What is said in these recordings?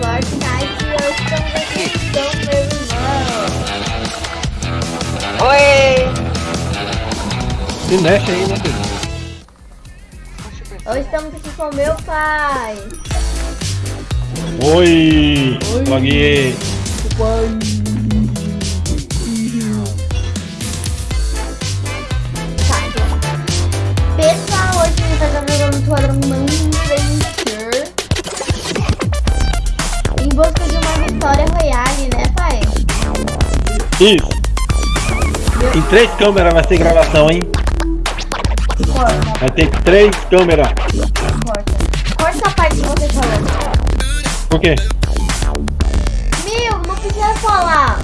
Fortnite, hoje estamos aqui com meu irmão. Oi! Se mexe aí, né, filho? Hoje estamos aqui com meu pai. Oi! Paguei! Pessoal, hoje a gente vai estar jogando Tournament Isso! Em três câmeras vai ser gravação, hein? Corta, Vai ter três câmeras. corta. Corta a parte que você falou. Por quê? Meu, não precisa falar.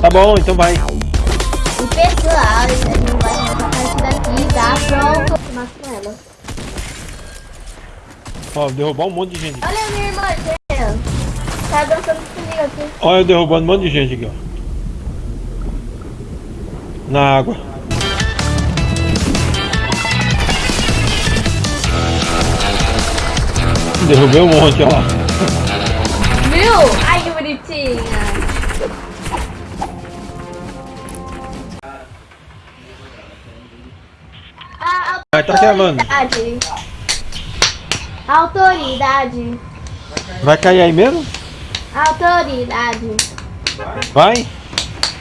Tá bom, então vai. E pessoal, a gente vai começar a partida aqui, tá? Pronto. Mas com ela. Ó, derrubar um monte de gente. Olha a minha irmã. Tá dançando comigo aqui. Olha eu derrubando um monte de gente aqui, ó. Na água. Derrubei um monte, ó lá. Viu? Ai, que bonitinha. A Vai, tá gravando. autoridade. Autoridade. Vai cair aí mesmo? Autoridade. Vai?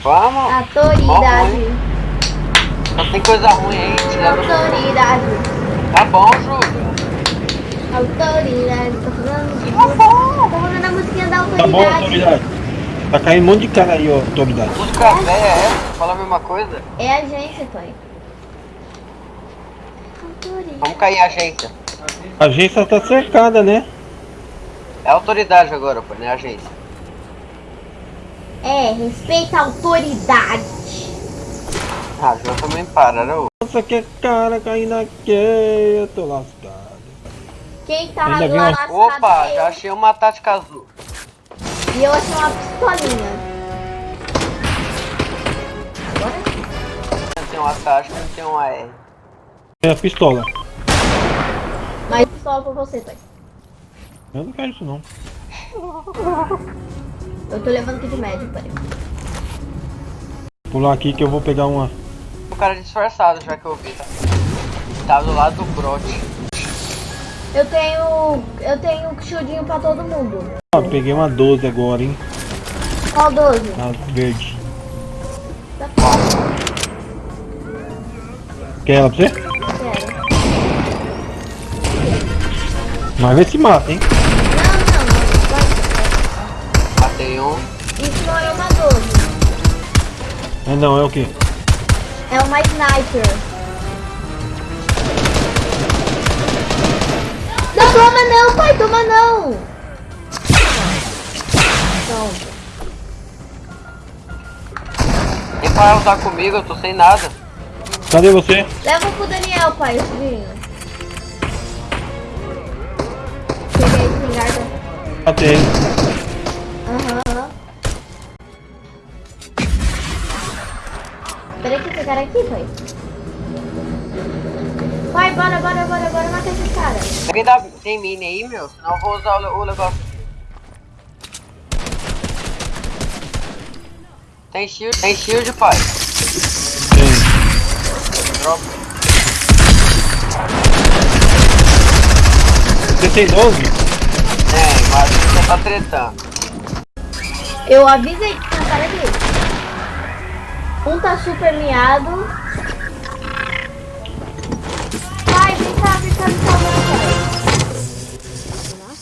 Vamos! Autoridade. Só tem coisa ruim aí, tirando. Autoridade. Tá bom, Júlio. Autoridade. Tô falando. Tá bom. Tô falando a musiquinha da Tá bom, autoridade. autoridade. Tá caindo um monte de cara aí, ó, autoridade. Música velha é essa? Fala a mesma coisa? É a gente, pai. Autoridade. Vamos cair em agência. A agência tá cercada, né? É autoridade agora, pô, não é agência. É, respeita a autoridade. Ah, Júlio também para, né? Nossa, que cara caindo aqui. Eu tô lascado. Quem tá Ainda lá uma- lascado Opa, é já achei uma tática azul. E eu achei uma pistolinha. Agora? Tem uma tática e tem uma R. É a pistola. Mais pistola pra você, pai. Eu não quero isso não. Eu tô levando aqui de médio, pai. Pular aqui que eu vou pegar uma. O cara disfarçado, já que eu vi. Tá, tá do lado do brote. Eu tenho. Eu tenho shieldinho pra todo mundo. Ó, peguei uma 12 agora, hein? Qual 12? A verde. Tá Quer ela pra você? quero. Mas vê se mata, hein? Vai. Matei um. Isso não é uma 12. É não, é o quê? É uma sniper. Não toma não, pai, toma não. Pronto. Nem para lutar comigo, eu tô sem nada. Cadê você? Leva pro Daniel, pai, esse vinho. Peguei esse pingarda. Matei. Peraí que esse cara aqui, pai. Vai, bora, bora, bora, bora matar esse cara. Alguém dá, tem mini aí, meu? Senão eu vou usar o, o negócio. Tem shield, tem shield, pai. Tem. Dropa. Você tem 12? Tem, mas você tá tretando. Eu avisei que tinha um cara aqui. Um tá super miado. Vai, vem cá, vem cá, vem cá, vem cá.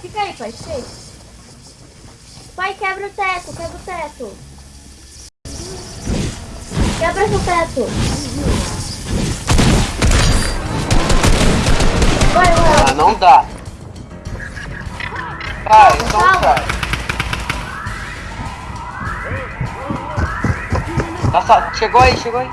Fica aí, pai, aí. Pai, quebra o teto, quebra o teto. Quebra esse teto. Vai, vai. Ah, não dá. Cai, então Calma. Cai. Tá, sa- chegou aí, chegou aí.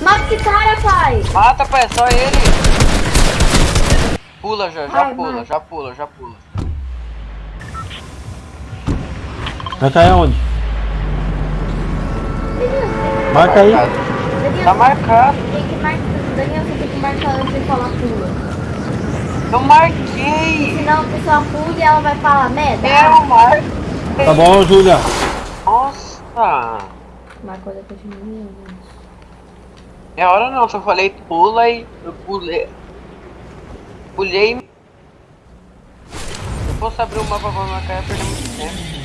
Mata esse cara, pai. Mata, pai, é só ele. Pula já, já Vai, pula, já pula, já pula. Vai cair aonde? Você Marca aí. Tá marcado. tem que marcar. Daniel, você tem que marcar antes de falar pula. Eu marquei. Senão a pessoa pula e ela vai falar merda. Eu marquei. Tá bom, Júlia. Nossa. Marcou depois de mim. né? É hora não, só falei pula e eu pulei. Pulei. Se eu fosse abrir o mapa pra marcar, ia perder muito tempo.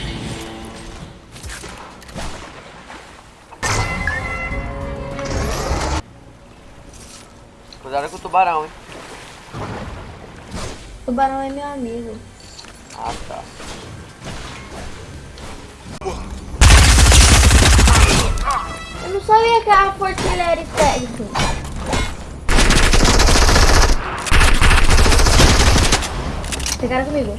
Cuidado com o tubarão, hein? Tubarão é meu amigo. Ah, tá. Eu não sabia que a fortilha era técnico. Pegaram comigo.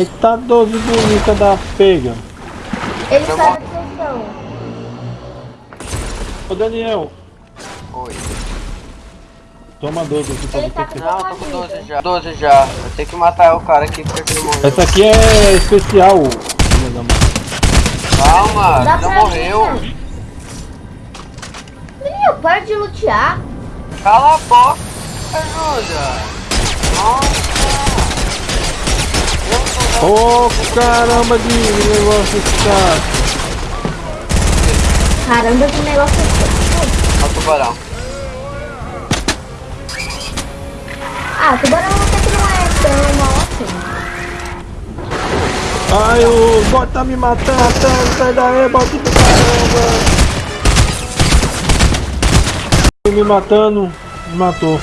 Eita 12 bonita da pega. Ele Tá está na bom. posição. Ô Daniel, Oi. toma 12 aqui pra Ele você. tá com Não, tô com vida. 12 já. 12 já. Eu tenho que matar o cara aqui porque ele morreu. Essa aqui é especial. Calma, Dá não morreu. mim, né? Menino, para de lutear. Cala a boca, Júlia. Nossa. Ô caramba de negócio cara. Caramba, que negócio é Olha o tubarão. Ah, tubarão até que não é tão mal assim. Ai, o bot tá me matando, matando, sai daí, bot do caramba. Me matando, me matou.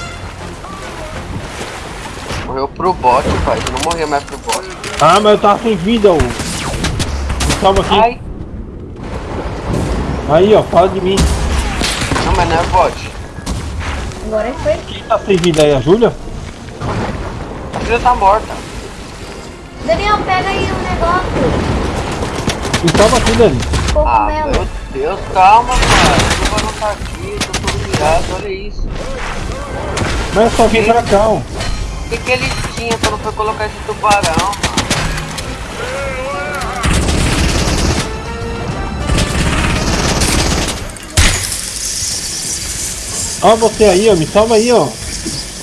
Morreu pro bot, pai. Tu não morreu mais pro bot. Ah, mas eu tava sem vida, ô. Me salva aqui. Ai, Aí, ó, fala de mim. não, mas não é bot. Agora foi. Quem tá sem vida aí, a Júlia? A filha tá morta. Daniel, pega aí o negócio. Me salva aqui, Dani. Ah, meu Deus, calma, cara. O tubarão tá aqui, tô todo virado, olha isso. Mas é só vir pra cá, ó. O que, que ele tinha quando foi colocar esse tubarão? Ó você aí, ó, me salva aí, ó.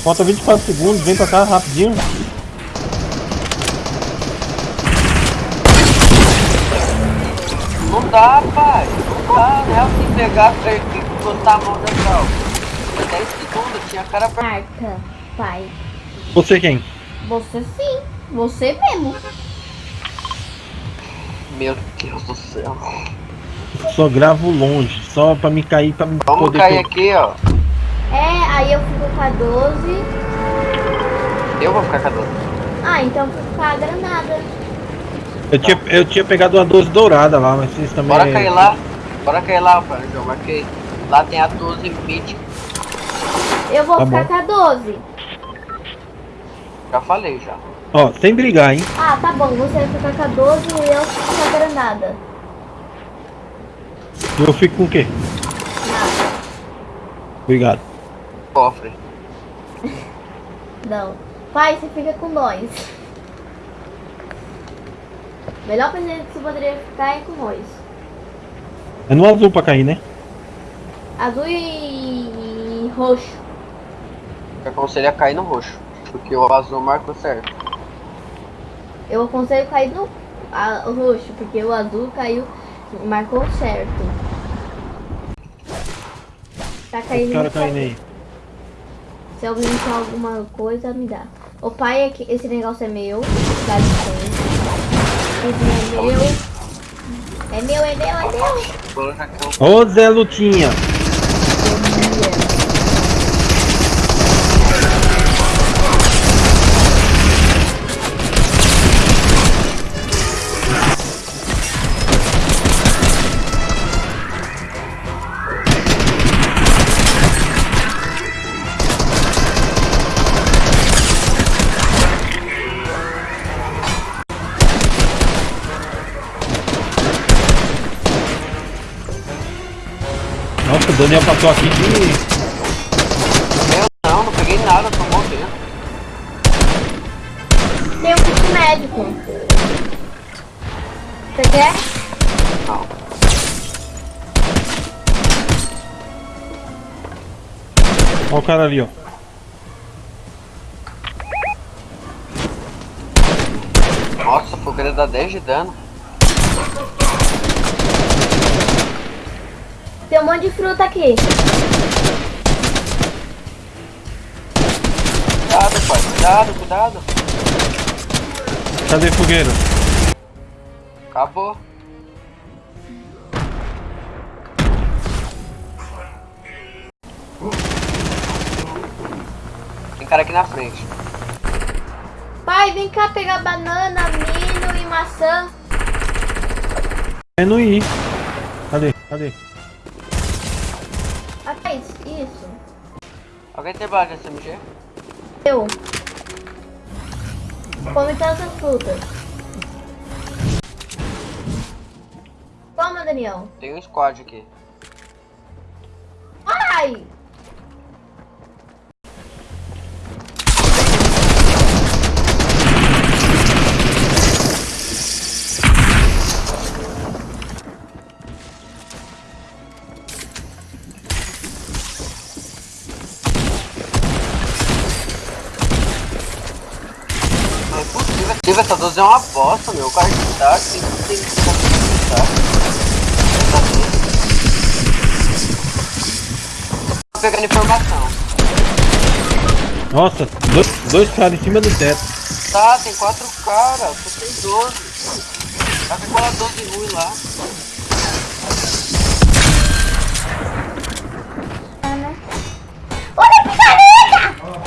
Falta 24 segundos, vem pra cá rapidinho. Não dá, pai. Não dá, né? Eu que pegar, botar a mão dentro. ó. 10 segundos, tinha cara pra... Marca, pai. Você quem? Você sim. Você mesmo. Meu Deus do céu. Só gravo longe, só pra me cair, pra me Vamos poder... cair pegar. aqui, ó. É, aí eu fico com a 12. Eu vou ficar com a dor. Ah, então eu fico com a granada. Eu tinha, eu tinha pegado uma 12 dourada lá, mas vocês também... Bora cair lá. Bora cair lá, pai. Eu marquei. Lá tem a 12 mítica. Eu vou Tá ficar bom. com a 12. Já falei, já. Ó, sem brigar, hein? Ah, tá bom. Você vai ficar com a 12 e eu fico com a granada. Eu fico com o quê? Nada. Obrigado. Cofre. Não. Pai, você fica com nós. Melhor presente que você poderia ficar é com nós. É no azul pra cair, né? Azul e roxo. Eu aconselho a cair no roxo. Porque o azul marcou certo. Eu aconselho cair no a- o roxo, porque o azul caiu, marcou certo. Tá caindo. caras no caindo aí. Se alguém quer alguma coisa, me dá. O pai é que esse negócio é meu. Dá licença. Esse é meu. É meu, é meu, é meu. Ô Zé Lutinha! Daniel passou aqui de... Eu não, não peguei nada, tô morrendo. Tem um kit médico. Você quer? Não. Olha o cara ali, ó. Nossa, fogueira dá 10 de dano. Tem um monte de fruta aqui. Cuidado, pai, cuidado, cuidado. Cadê fogueira? Acabou. Tem cara aqui na frente. Pai, vem cá pegar banana, milho e maçã. É no I. Cadê? Cadê? Tem bala de SMG? Eu. Come todas as frutas. Toma, Daniel. Tem um squad aqui. Ai! Tive essa 12 é uma bosta, meu. O cara de tá, tem que tem que tá. Tô pegando informação. Nossa, dois, dois caras em cima do teto. Tá, tem quatro caras. Tu tem 12. Tá com aquela 12 ruim lá.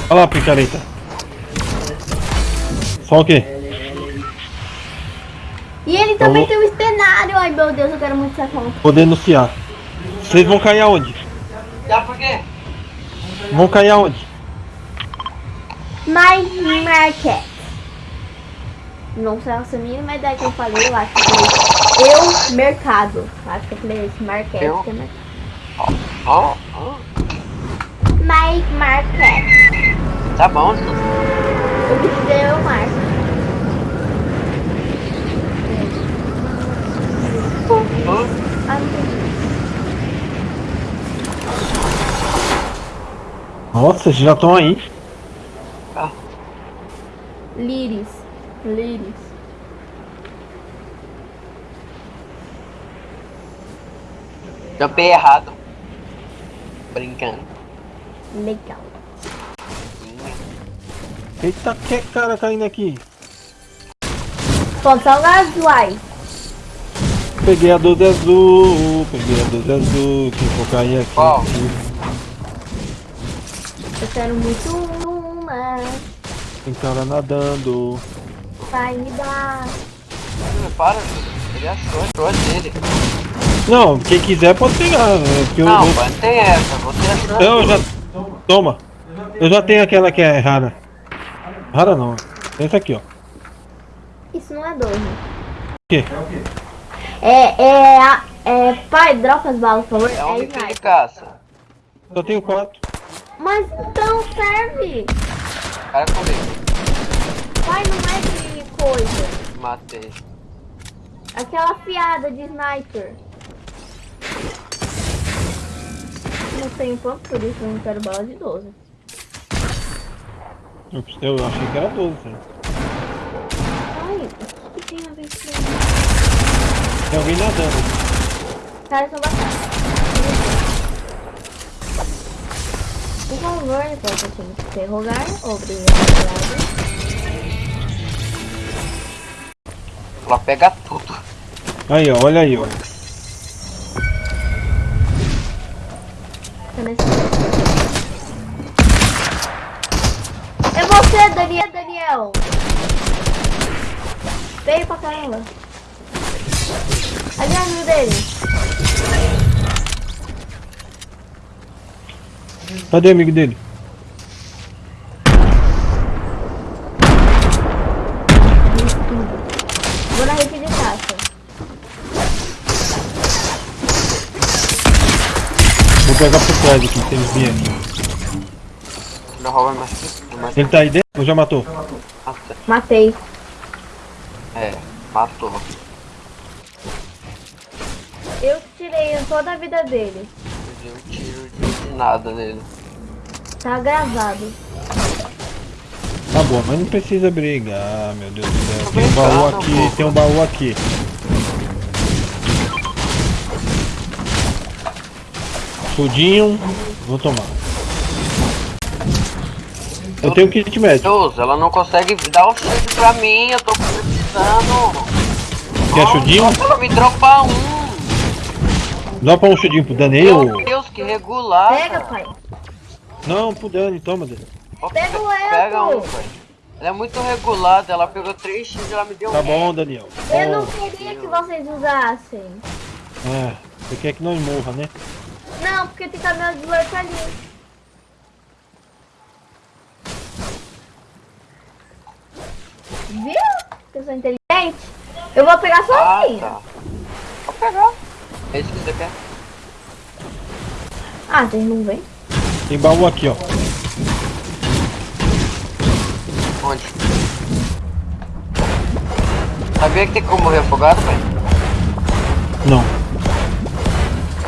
Olha lá, picareta. Só o quê? E ele também Vamos- tem um estenário. Ai, meu Deus, eu quero muito essa conta. Vou denunciar. Vocês vão cair aonde? Já por quê? Vão cair aonde? My Market. Não sei a mínima ideia que eu falei, eu acho que foi eu, mercado. Acho que eu falei isso, market. Eu? que é mercado. Ó, ó. My Market. Tá bom. O que tiver eu marco. Ó. Ah, não entendi. Nossa, vocês já estão aí. Ah, Liris. Liris. Jumpei errado. Brincando. Legal. Eita, que cara caindo aqui. Ponto salgado, uai. Peguei a 12 azul, peguei a 12 azul, que vou cair aqui. Qual? Quero muito uma. Tem cara nadando. Vai me dar. Para, ele achou, achou dele. Não, quem quiser pode pegar. né, Não, eu- mano, tem essa. Você achou. eu já. Toma. Eu já tenho aquela que é rara. Rara não. Essa aqui, ó. Isso não é doce. O quê? É, é, a- é, pai, dropa as balas, por favor. É um É rifle de sniper. caça. Só tenho quatro. Mas então serve. Cara comigo. Pai, não é de coisa. Matei. Aquela fiada de sniper. Não tenho ponto, por isso eu não quero bala de 12. Eu eu achei que era 12. sabe? Ai, o que tem a ver com isso? Tem alguém nadando. Os caras são bacanas. Por favor, depois eu tenho que interrogar. Obrigado. Ela pega tudo. Aí, ó, olha aí, ó. É você, Daniel. Daniel. Veio pra caramba. Ali é amigo dele. Cadê o amigo dele? Vou na de caça. pegar por trás aqui, se eles vierem aqui. Não rouba mais. mais... Ele tá aí dentro ou já matou? Matei. É, matou. Eu tirei toda a vida dele. Eu de nada nele. Tá gravado. Tá bom, mas não precisa brigar, meu Deus do céu. Tem um baú brincando, aqui, tem um baú aqui. Chudinho, vou tomar. Eu tenho kit médico. Ela não consegue dar o shield pra mim, eu tô precisando. Quer chudinho? Ela me dropa um. Pra um chudinho pro Daniel? Que regular. Pega, pai. Não, pro Dani, toma, Dani. Pega o Pega um, Elton. pai. Ela é muito regulada, ela pegou três shields e ela me deu Tá um. bom, Daniel. Eu não queria que vocês usassem. É, você quer que nós morra, né? Não, porque tem caminhão de lurk ali. Viu? Que eu sou inteligente. Eu vou pegar Ah, sozinha. tá. Vou pegar. É isso que você quer? Ah, vocês não vêm? Tem baú aqui, ó. Onde? Sabia que tem como morrer afogado, pai? Não.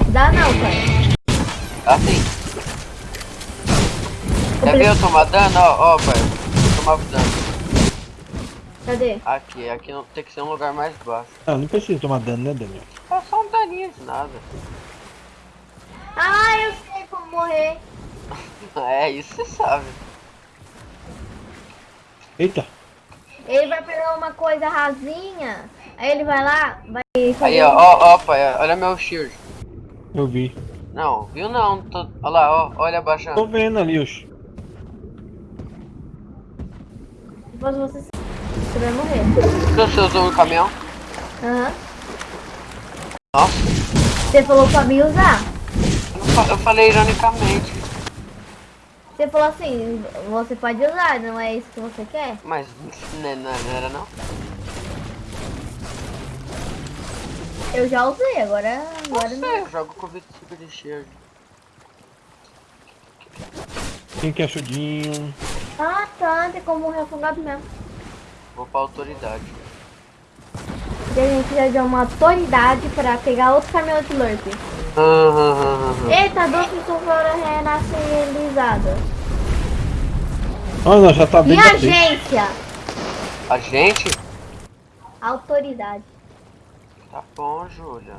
Dá não, pai. Assim. Quer ver eu tomar dano? Ó, ó, pai. Eu tomava dano. Cadê? Aqui, aqui não tem que ser um lugar mais baixo. Ah, não precisa tomar dano, né, Daniel? É só um daninho de nada. Ah, eu sei como morrer. É, isso você sabe. Eita. Ele vai pegar uma coisa rasinha. Aí ele vai lá, vai Aí, ó, ó, ó, pai, olha meu shield. Eu vi. Não, viu não? Tô... Olha lá, ó, olha abaixando. Tô vendo ali, os. Depois você, você vai morrer. Que você usou um caminhão? Aham. Nossa, Você falou pra mim usar. Eu, fa- eu falei ironicamente. Você falou assim, você pode usar, não é isso que você quer? Mas né, não, não era não? Eu já usei, agora, agora Não não. sei, eu jogo com o tipo de shield. Quem quer chudinho? Ah, tá, tem como afogado mesmo. Vou pra autoridade. E a gente precisa de uma autoridade pra pegar outro caminhão de lurk. Aham, Eita, duas pessoas foram renascerizadas. Ah, não, já tá E bem a batendo. agência? A gente? Autoridade. Tá bom, Júlia.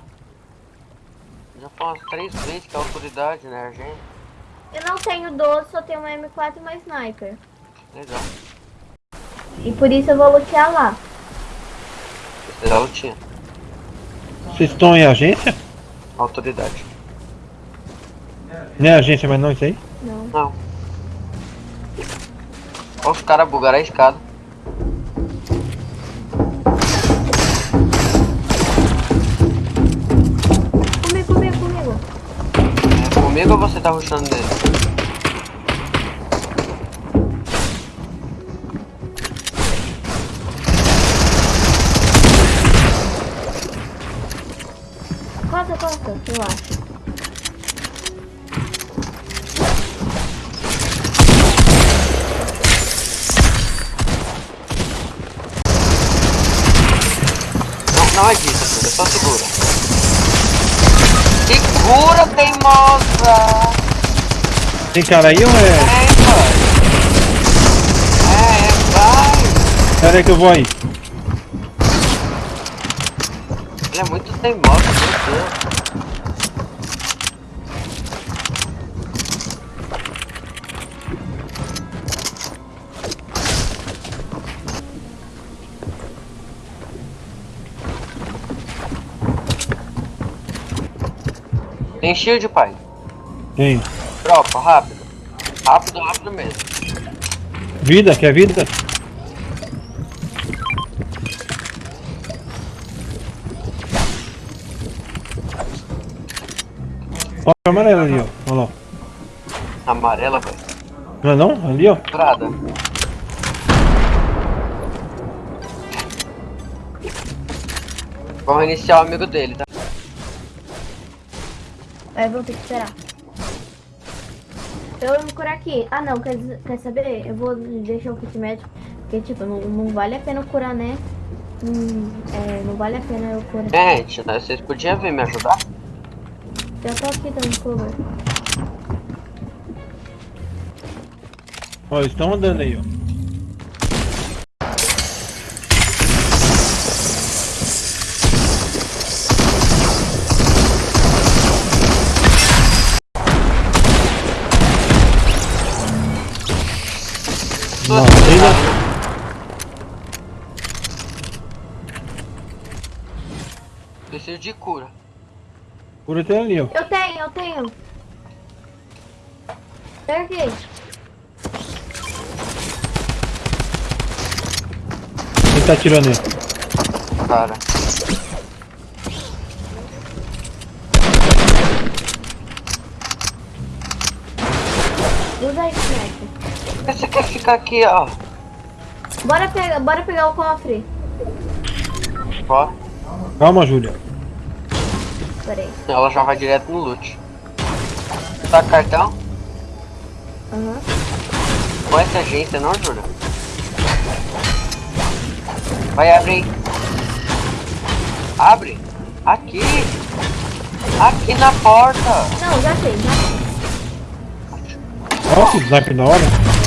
Já foi umas três vezes que a autoridade, né, a gente? Eu não tenho 12, só tenho uma M4 e uma sniper. Legal. E por isso eu vou lutear lá. Já eu tinha. Vocês estão em agência? Autoridade. Não é agência, mas não isso aí? Não. Não. Olha os caras bugaram a escada. Comigo, comigo, comigo. É comigo ou você tá rushando nele? Eu acho. Não, não é disso, filho. Só segura. Segura, teimosa! Tem cara aí ou é? É, pai. É, é, vai. Pera aí que eu vou aí. Ele é muito teimosa, meu Deus. Tem shield, pai. Tem. Tropa, rápido. Rápido, rápido mesmo. Vida, quer vida? Ó, a amarela ali, ó. Olha lá. Amarela, velho. Não é não? Ali, ó. Prada. Vamos iniciar o amigo dele, tá? Aí eu vou ter que esperar. Eu vou me curar aqui. Ah, não, quer, quer saber? Eu vou deixar o kit médico, porque, tipo, não, não vale a pena eu curar, né? Hum, é, não vale a pena eu curar. É, gente, né, vocês podiam vir me ajudar? Já tô aqui dando cover. Ó, eles estão andando aí, ó. Não, trilha. Preciso de cura. Cura tem ali, ó. Eu tenho, eu tenho. Peguei. Quem tá atirando aí? Cara. Usa aí, Snack. Você quer ficar aqui, ó? Bora pegar, bora pegar o cofre. Ó, Calma, Júlia. Peraí. ela já vai direto no loot. Tá com cartão? Aham. Conhece a agência não, Júlia? Vai abrir. Abre. Aqui. Aqui na porta. Não, já sei, já sei. Ó, que sniper na hora.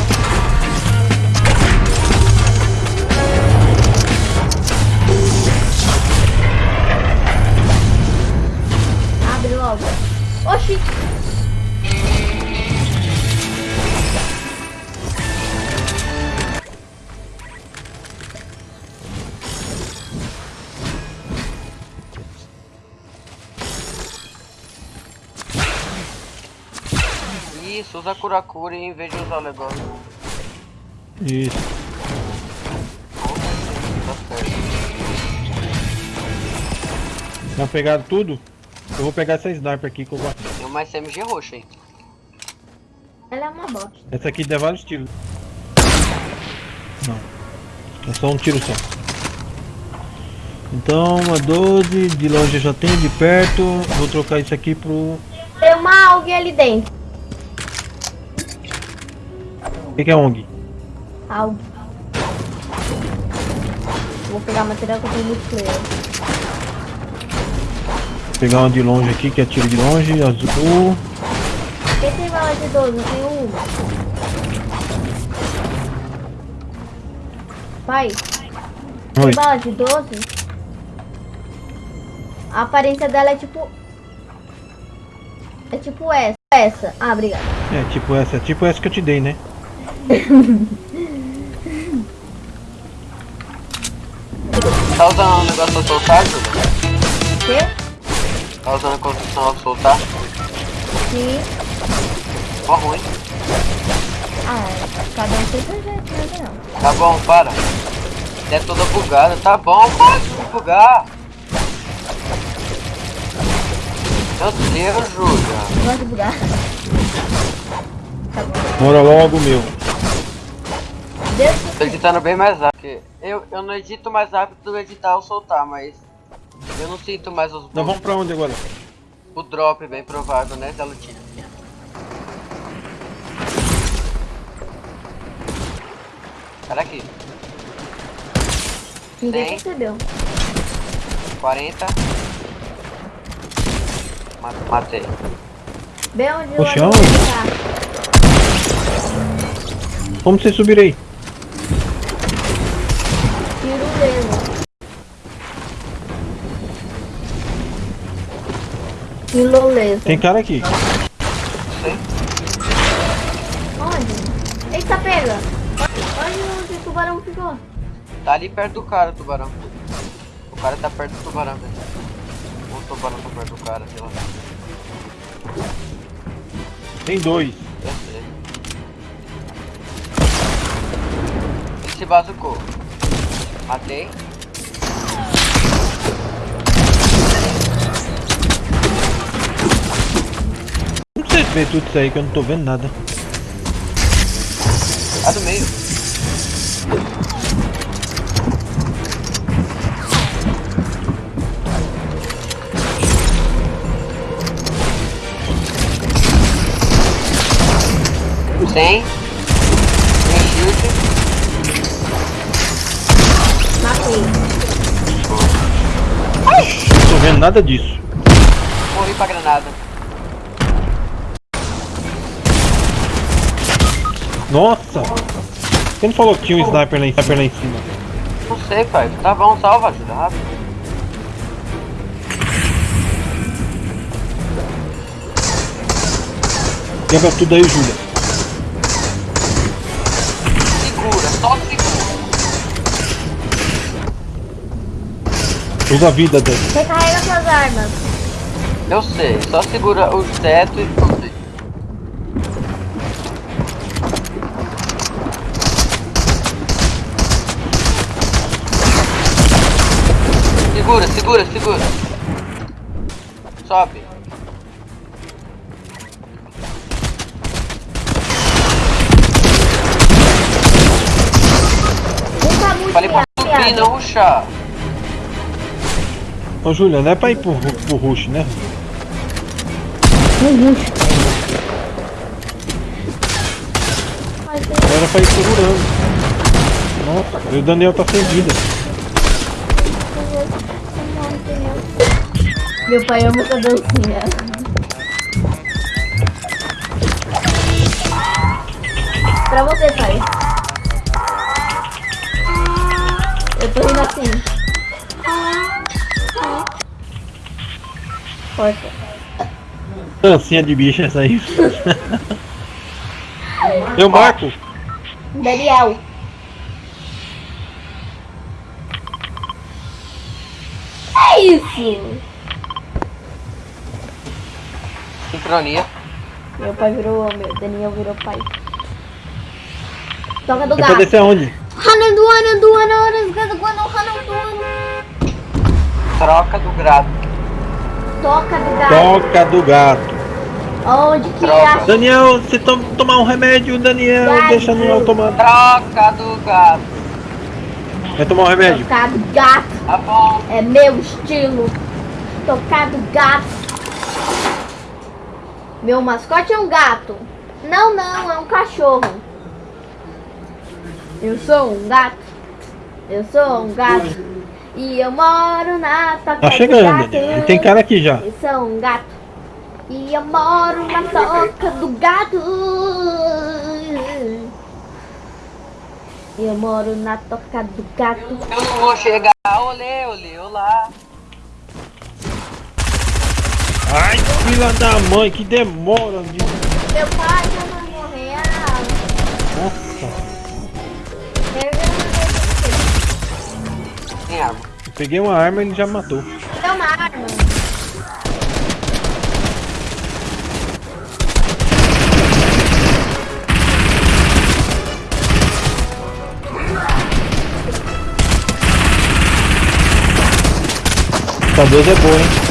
Oxi. Isso, usa cura-cura em vez de usar o negócio. Isso. Tá certo. Já pegaram tudo? Eu vou pegar essa sniper aqui que eu gosto. Tem uma SMG roxa aí. Ela é uma bosta. Essa aqui dá vários tiros. Não. É só um tiro só. Então, uma 12, de longe eu já tenho, de perto. Vou trocar isso aqui pro. Tem uma alguém ali dentro. O que, que é ONG? Algo. Vou pegar material que eu tenho multiplayer. Vou pegar uma de longe aqui, que é tiro de longe, azul. Quem tem bala de 12? Eu tenho uma. Pai, tem Oi. bala de 12? A aparência dela é tipo... É tipo essa. Essa. Ah, obrigada. É, tipo essa, é tipo essa que eu te dei, né? Tá usando o negócio Júlia? O quê? Tá usando a construção pra soltar? Sim. Ó ruim. Ah, cada um tem seu jeito, né, não? Tá bom, para. É toda bugada. Tá bom, para de bugar. Meu Deus, Júlia. Não gosto de bugar. Tá bom. Bora logo, meu. Deus Tô editando bem mais rápido. Eu, eu não edito mais rápido do editar ou soltar, mas eu não sinto mais os Nós bugs. vamos pra onde agora? O drop bem provável, né, da lutinha. Cara aqui, Ninguém Tem. percebeu. 40. Ma- Matei. Bem onde O chão? tá. Como você subir aí? Tirolesa. Tem cara aqui. Onde? Eita, pega! Olha onde o tubarão ficou. Tá ali perto do cara, o tubarão. O cara tá perto do tubarão, velho. O tubarão tá perto do cara, sei lá. Tem dois. Eu sei. Ele se bazucou. Matei. Como você vê tudo isso aí que eu não tô vendo nada? Tá do meio. Sem. Sem shield. Matei. Não tô vendo nada disso. Morri pra granada. Nossa! Quem não falou que tinha um sniper lá em, sniper lá em cima? Não sei, pai. Tá bom, salva, ajuda rápido. Quebra tudo aí, Júlia. Segura, só segura. Usa a vida dele. Recarrega suas armas. Eu sei, só segura o teto e Segura, segura. Sobe. Falei pra subir, não ruxar. Ô, Júlia, não é pra ir pro, pro rush, né? Mas tem Era pra ir segurando. Nossa, e o Daniel tá sem vida. Meu pai ama essa dancinha. Pra você, pai. Eu tô indo assim. Força. Dancinha de bicho essa aí. Eu marco. Daniel. É isso. Sincronia. Meu pai virou. Meu Daniel virou pai. Toca do gato. descer aonde? Guano, hananduana. Troca do grado. Toca do gato. Toca do gato. Onde que Troca. acha? Daniel, você tom, tomar um remédio, Daniel, Gato. deixa no automático. Troca do gado. Vai tomar um remédio? Tocar do gato. Tá bom. É meu estilo. Tocar do gato. Meu mascote é um gato. Não, não, é um cachorro. Eu sou um gato. Eu sou um gato. E eu moro na toca Tá do chegando, gato. Daniel. E tem cara aqui já. Eu sou um gato. E eu moro na toca do gato. Eu moro na toca do gato. Eu não vou chegar. Olê, olê, olá. Ai, filha da mãe, que demora. De... Meu pai já vai morrer. Nossa, eu peguei uma arma e ele já matou. Dá uma arma. Essa 12 é boa, hein?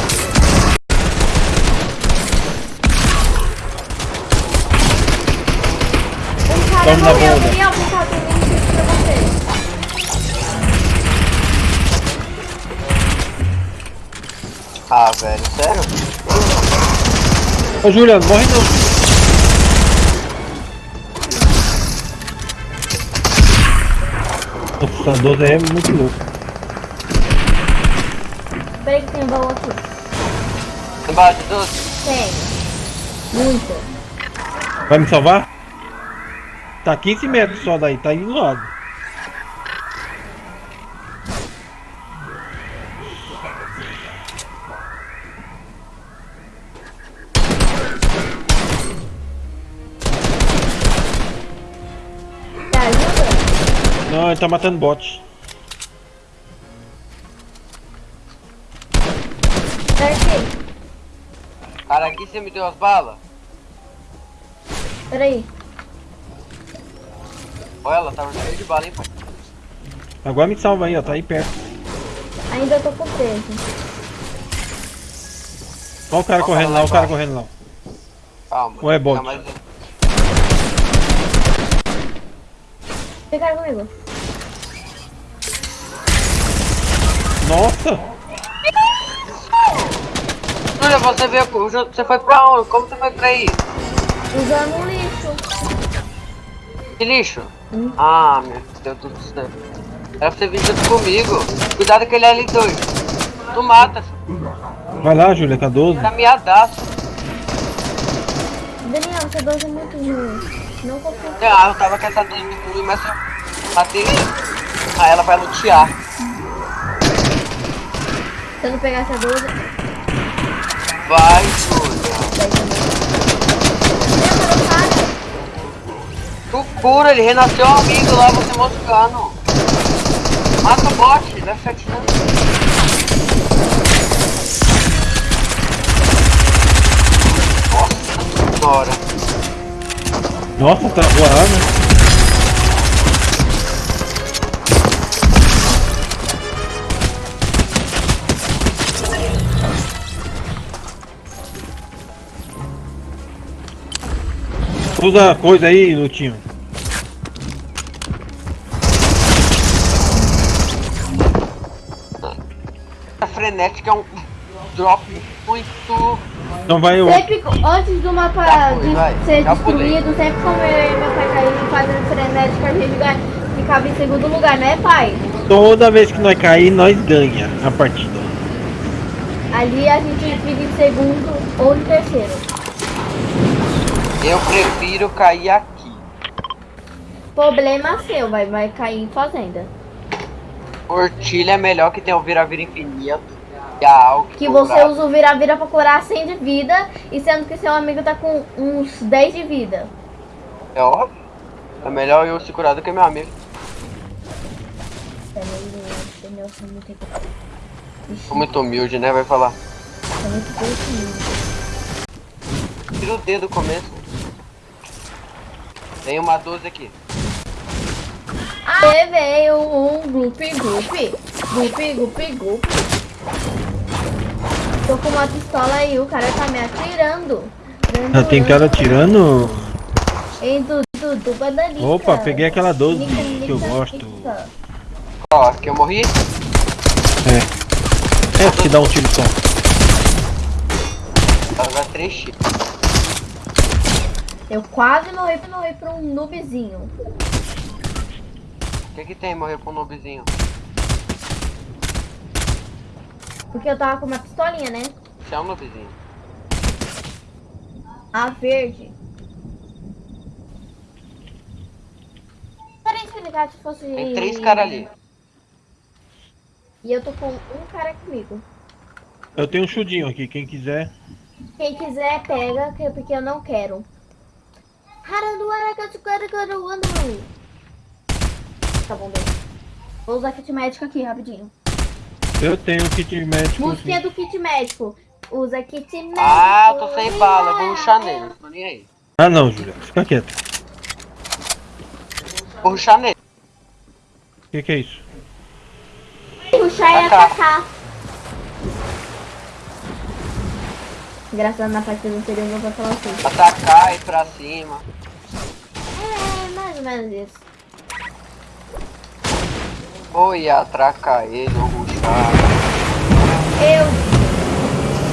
Cara Vamos tiro pra você. Ah, velho, sério? Ô, Juliano, morre não. Nossa, essa 12 é muito louco. Peraí que tem baú aqui. Embaixo de doce. Tem. Muita. Vai me salvar? Tá 15 metros só daí, tá aí do lado. Te ajuda? Não, ele tá matando bot. Peraí. Cara, aqui você me deu as balas? Peraí. Olha, ela tava cheia de bala, hein, pai? Agora me salva aí, ó, tá aí perto. Ainda tô com peso. Olha o cara correndo lá, olha o cara correndo lá. Calma. Ou é bot? Fica comigo. Nossa! Júlia, você veio. Você foi pra onde? Como você foi pra aí? Usando um lixo. Que lixo? Ah, meu Deus do céu. Era pra você vir junto comigo. Cuidado que ele é L2. Tu mata. Vai lá, Júlia, a 12. Tá miadaço. Daniel, essa 12 é muito ruim. Não confio. Ah, eu tava com essa 12 muito ruim, mas eu matei. Ah, ela vai lutear. Se eu não pegar essa 12, Vai, Júlia. Cura, ele renasceu amigo lá, você moscando. Mata o bot, vai ficar tirando. Nossa senhora. Nossa, tá voando. Usa a coisa aí, Lutinho. A frenética é um drop muito. Então vai o. Sempre, antes do mapa de ser Já pulei. destruído, sempre como eu e meu pai caímos fazendo frenética, a gente ganha- ficava em segundo lugar, né, pai? Toda vez que nós cair, nós ganha a partida. Ali a gente fica em segundo ou em terceiro. Eu prefiro cair aqui. Problema seu, vai, vai cair em fazenda. Ortilha é melhor que tem o vira-vira infinito. E Que você usa o vira-vira pra curar 100 de vida, e sendo que seu amigo tá com uns 10 de vida. É óbvio. É melhor eu se curar do que meu amigo. É Sou muito humilde, né? Vai falar. egoísta. Tira o dedo do começo. Tem uma 12 aqui. Aê, veio um grupi grupi. Grupi grupi grupi. Tô com uma pistola aí, o cara tá me atirando. Já tem cara tirando. Ei, Dudu, do bananica. Opa, peguei aquela 12 Nica, que eu gosto. Ó, aqui eu morri. É. É, que dá um tiro só. Ela vai 3 x Eu quase morri pra morrer pra um noobzinho. O que que tem morrer pra um noobzinho? Porque eu tava com uma pistolinha, né? Você é um noobzinho. A verde. Parece que ligar se fosse. Tem três caras ali. E eu tô com um cara comigo. Eu tenho um chudinho aqui, quem quiser. Quem quiser, pega, que- porque eu não quero. Haranduaracatucaracaruanu. Tá bom, deixa. Vou usar kit médico aqui, rapidinho. Eu tenho kit médico. Música do kit médico. Usa kit médico. Ah, eu tô sem bala, eu vou ruxar nele. Não tô nem aí. Ah não, Júlia, fica quieto. Vou ruxar nele. O que, que é isso? Puxar e Atacar. Engraçado na parte eu não seria eu vou falar assim. Atacar, ir pra cima. É, mais ou menos isso. Vou ir atracar ele, ou ruxar. Eu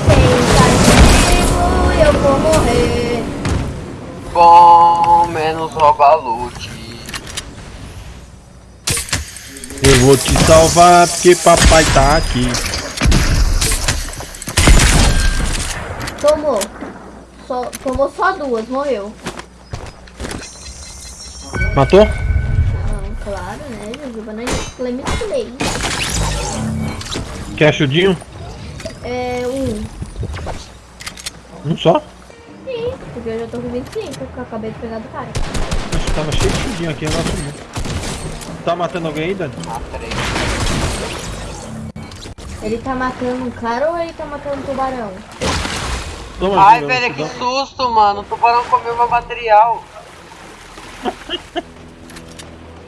tenho castigo, eu vou morrer. Bom, menos rouba loot. Eu vou te salvar porque papai tá aqui. Tomou. Só, tomou só duas, morreu. Matou? Ah, claro, né, Jujuba? Não Play. Quer chudinho? É, um. Um só? Sim, porque eu já tô com 25, porque eu acabei de pegar do cara. Tava cheio de chudinho aqui, agora sumiu. Tá matando alguém Dani? Ah, peraí. Ele tá matando um cara ou ele tá matando um tubarão? Toma, Ai, velho, que susto, mano. O tubarão comeu meu material.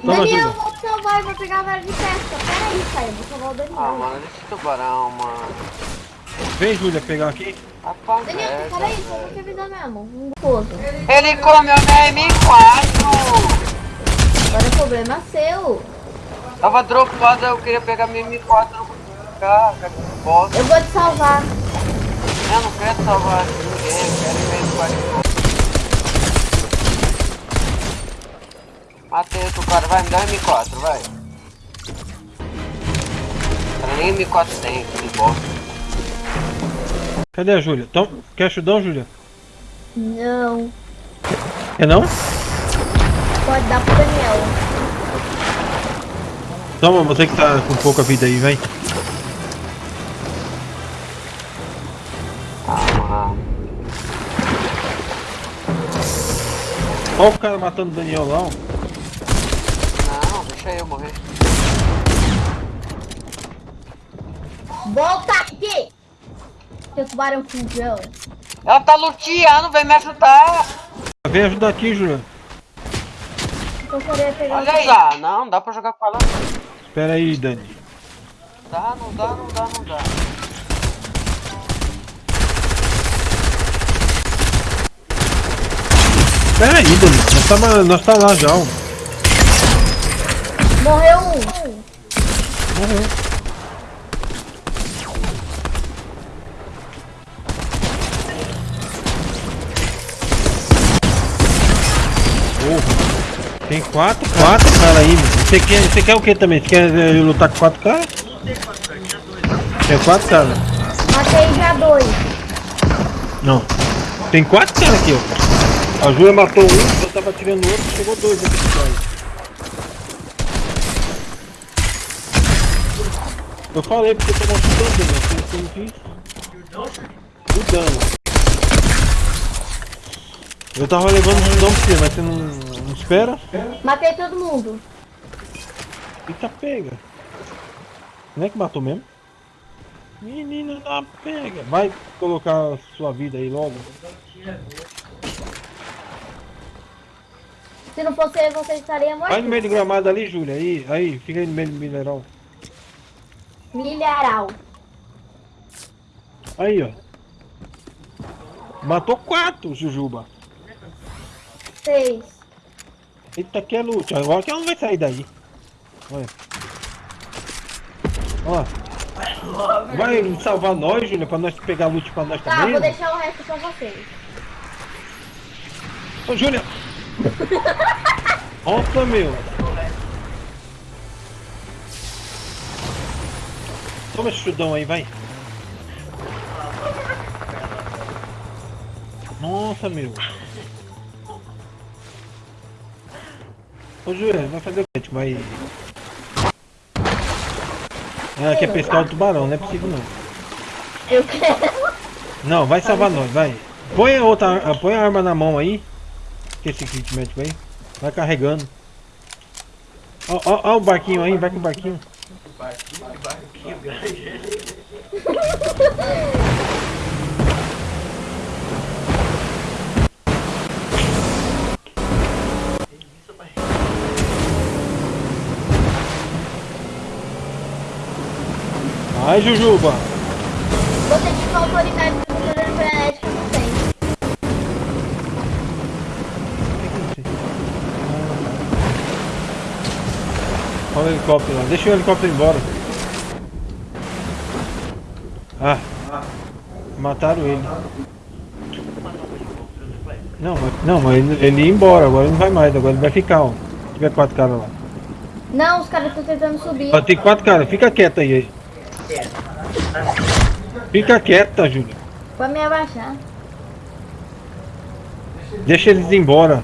Toma, Daniel, eu vou te salvar e vou pegar a vara de pesca. Pera aí, pai, eu vou salvar o Daniel. Ah, mano, esse tubarão, mano. Vem, Júlia, pegar aqui. Rapaz, Daniel, merda, pera aí, só velho. vou te avisar mesmo. Um. Ele comeu minha M4. Agora o problema é seu. Tava dropada, eu queria pegar minha M4, não consegui pegar, cara. Eu vou te salvar. Eu não quero salvar ninguém, quero minha M4. Matei outro cara, vai, me dá um M4, vai. Cara, nem M4 tem, que bosta. Cadê a Júlia? Tom, quer chudão, Júlia? Não. Quer não? Pode dar pro Daniel. Toma, você que tá com pouca vida aí, vem. Olha o cara matando o Daniel lá, não, deixa eu morrer. Volta aqui! Seu tubarão fujão. Ela tá luteando, vem me ajudar. Vem ajudar aqui, Júlia. Eu queria pegar Olha aí. Ah, não, não dá pra jogar com ela. Espera aí, Dani. Dá, não dá, não dá, não dá. Espera aí, Dani. Nós tá, nós tá lá já, ó. Morreu um. Morreu. Porra. Tem quatro, quatro caras aí, meu. Você quer, você quer o que também? Você quer eh, lutar com quatro caras? Tem quatro caras. Matei já dois. Não. Tem quatro caras aqui, ó. A Júlia matou um, eu tava atirando o outro, chegou dois aqui atrás. Eu falei porque eu tava chutando, né? Você não quis. O dano. Eu tava levando um dano pra você, mas você não, não espera? Matei todo mundo. Eita pega. Não é que matou mesmo? Menina da pega. Vai colocar a sua vida aí logo. Se não fosse eu, você estaria morto. Vai no meio do gramado ali, Júlia. Aí, aí, fica aí no meio do mineral. Milharal. Aí, ó. Matou quatro, Jujuba. Seis. Eita, que é luta. Agora que ela não vai sair daí. Olha. Ó. Vai salvar nós, Júlia, pra nós pegar loot pra nós Tá, também? vou né? deixar o resto pra vocês. Ô, Júlia! Opa, meu! Toma esse chudão aí, vai. Nossa, meu. Ô, Júlia, vai fazer o? Tipo, vai... Ela quer pescar o tubarão, não é possível não. Eu quero. Não, vai salvar nós, vai. Põe a outra, põe a arma na mão aí. Que esse kit médico aí. Vai carregando. Ó, ó, ó o barquinho aí, vai com o barquinho. Vai, Jujuba. Você tinha uma autoridade Olha o helicóptero lá. Deixa o helicóptero ir embora. Ah. Mataram ele. Não, mas, não, mas ele, ele ia embora, agora ele não vai mais, agora ele vai ficar, ó. Se tiver quatro caras lá. Não, os caras estão tentando subir. Ó, tem quatro caras, fica quieta aí. Fica quieta, Júlia. Pra me abaixar. Deixa eles ir embora.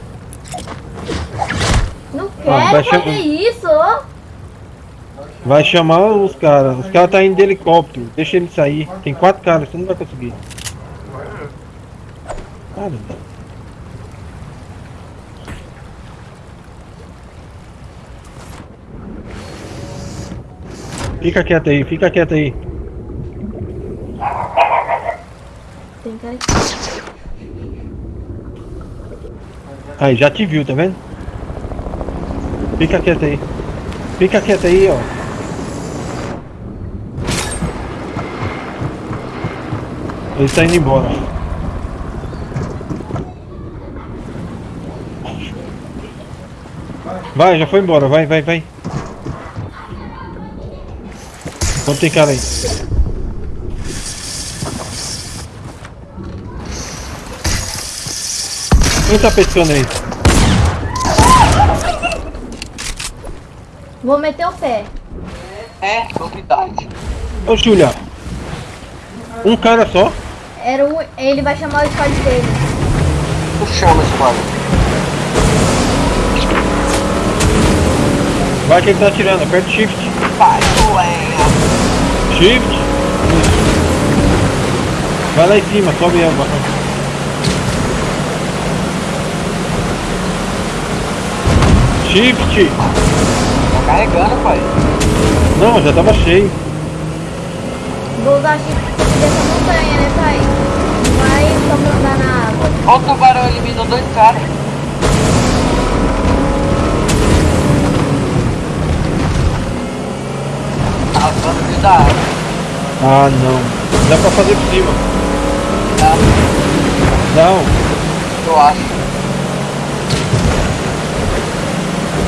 Não quero chamar- fazer isso. Vai chamar os caras. Os caras tá indo de helicóptero. Deixa eles sair. Tem quatro caras, você não vai conseguir. Caramba. Fica quieto aí, fica quieto aí. Tem cara aqui. Aí, já te viu, tá vendo? Fica quieto aí. Fica quieto aí, ó. Ele tá indo embora. Vai, já foi embora, vai, vai, vai. Quanto tem cara aí? Quem tá pescando aí? Vou meter o pé. É, novidade. Ô Julia, um cara só? Era um, ele vai chamar o squad dele. Tu chama esse quadro. Vai quem tá atirando, aperta shift. Vai, ué. Shift. Vai lá em cima, sobe a barra. Shift. Tá carregando, pai. Não, já tava cheio. Vou usar chifre pra subir essa montanha, né, pai? Não vai só andar na água. Ó o tubarão eliminou dois caras. Tá usando de da água. Ah, não. Dá pra fazer por cima. Tá? Não. Eu acho.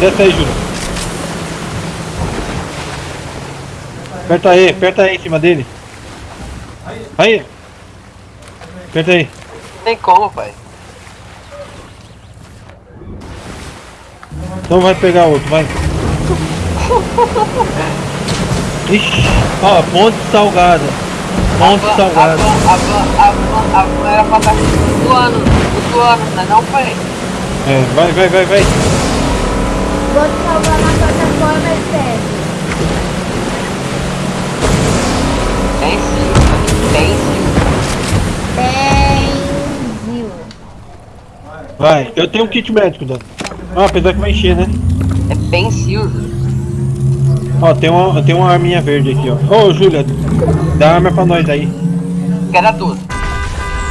Desce aí, Júlio. Aperta aí, aperta aí em cima dele. Aí. Aperta aí. Não tem como, pai. Então vai pegar outro, vai. Ixi, ó, ponte salgada. Ponte van- salgada. A van, a van, a van, a van era pra estar flutuando, flutuando, não é não, pai? É, vai, vai, vai, vai. Vou te salvar na plataforma externa. Tem sim, Benzinho. Vai, eu tenho um kit médico, Dan. Ah, apesar que vai encher, né? É bem Silvio. Ó, tem uma, tem uma arminha verde aqui, ó. Ô, Júlia, dá arma pra nós aí. Quero tudo.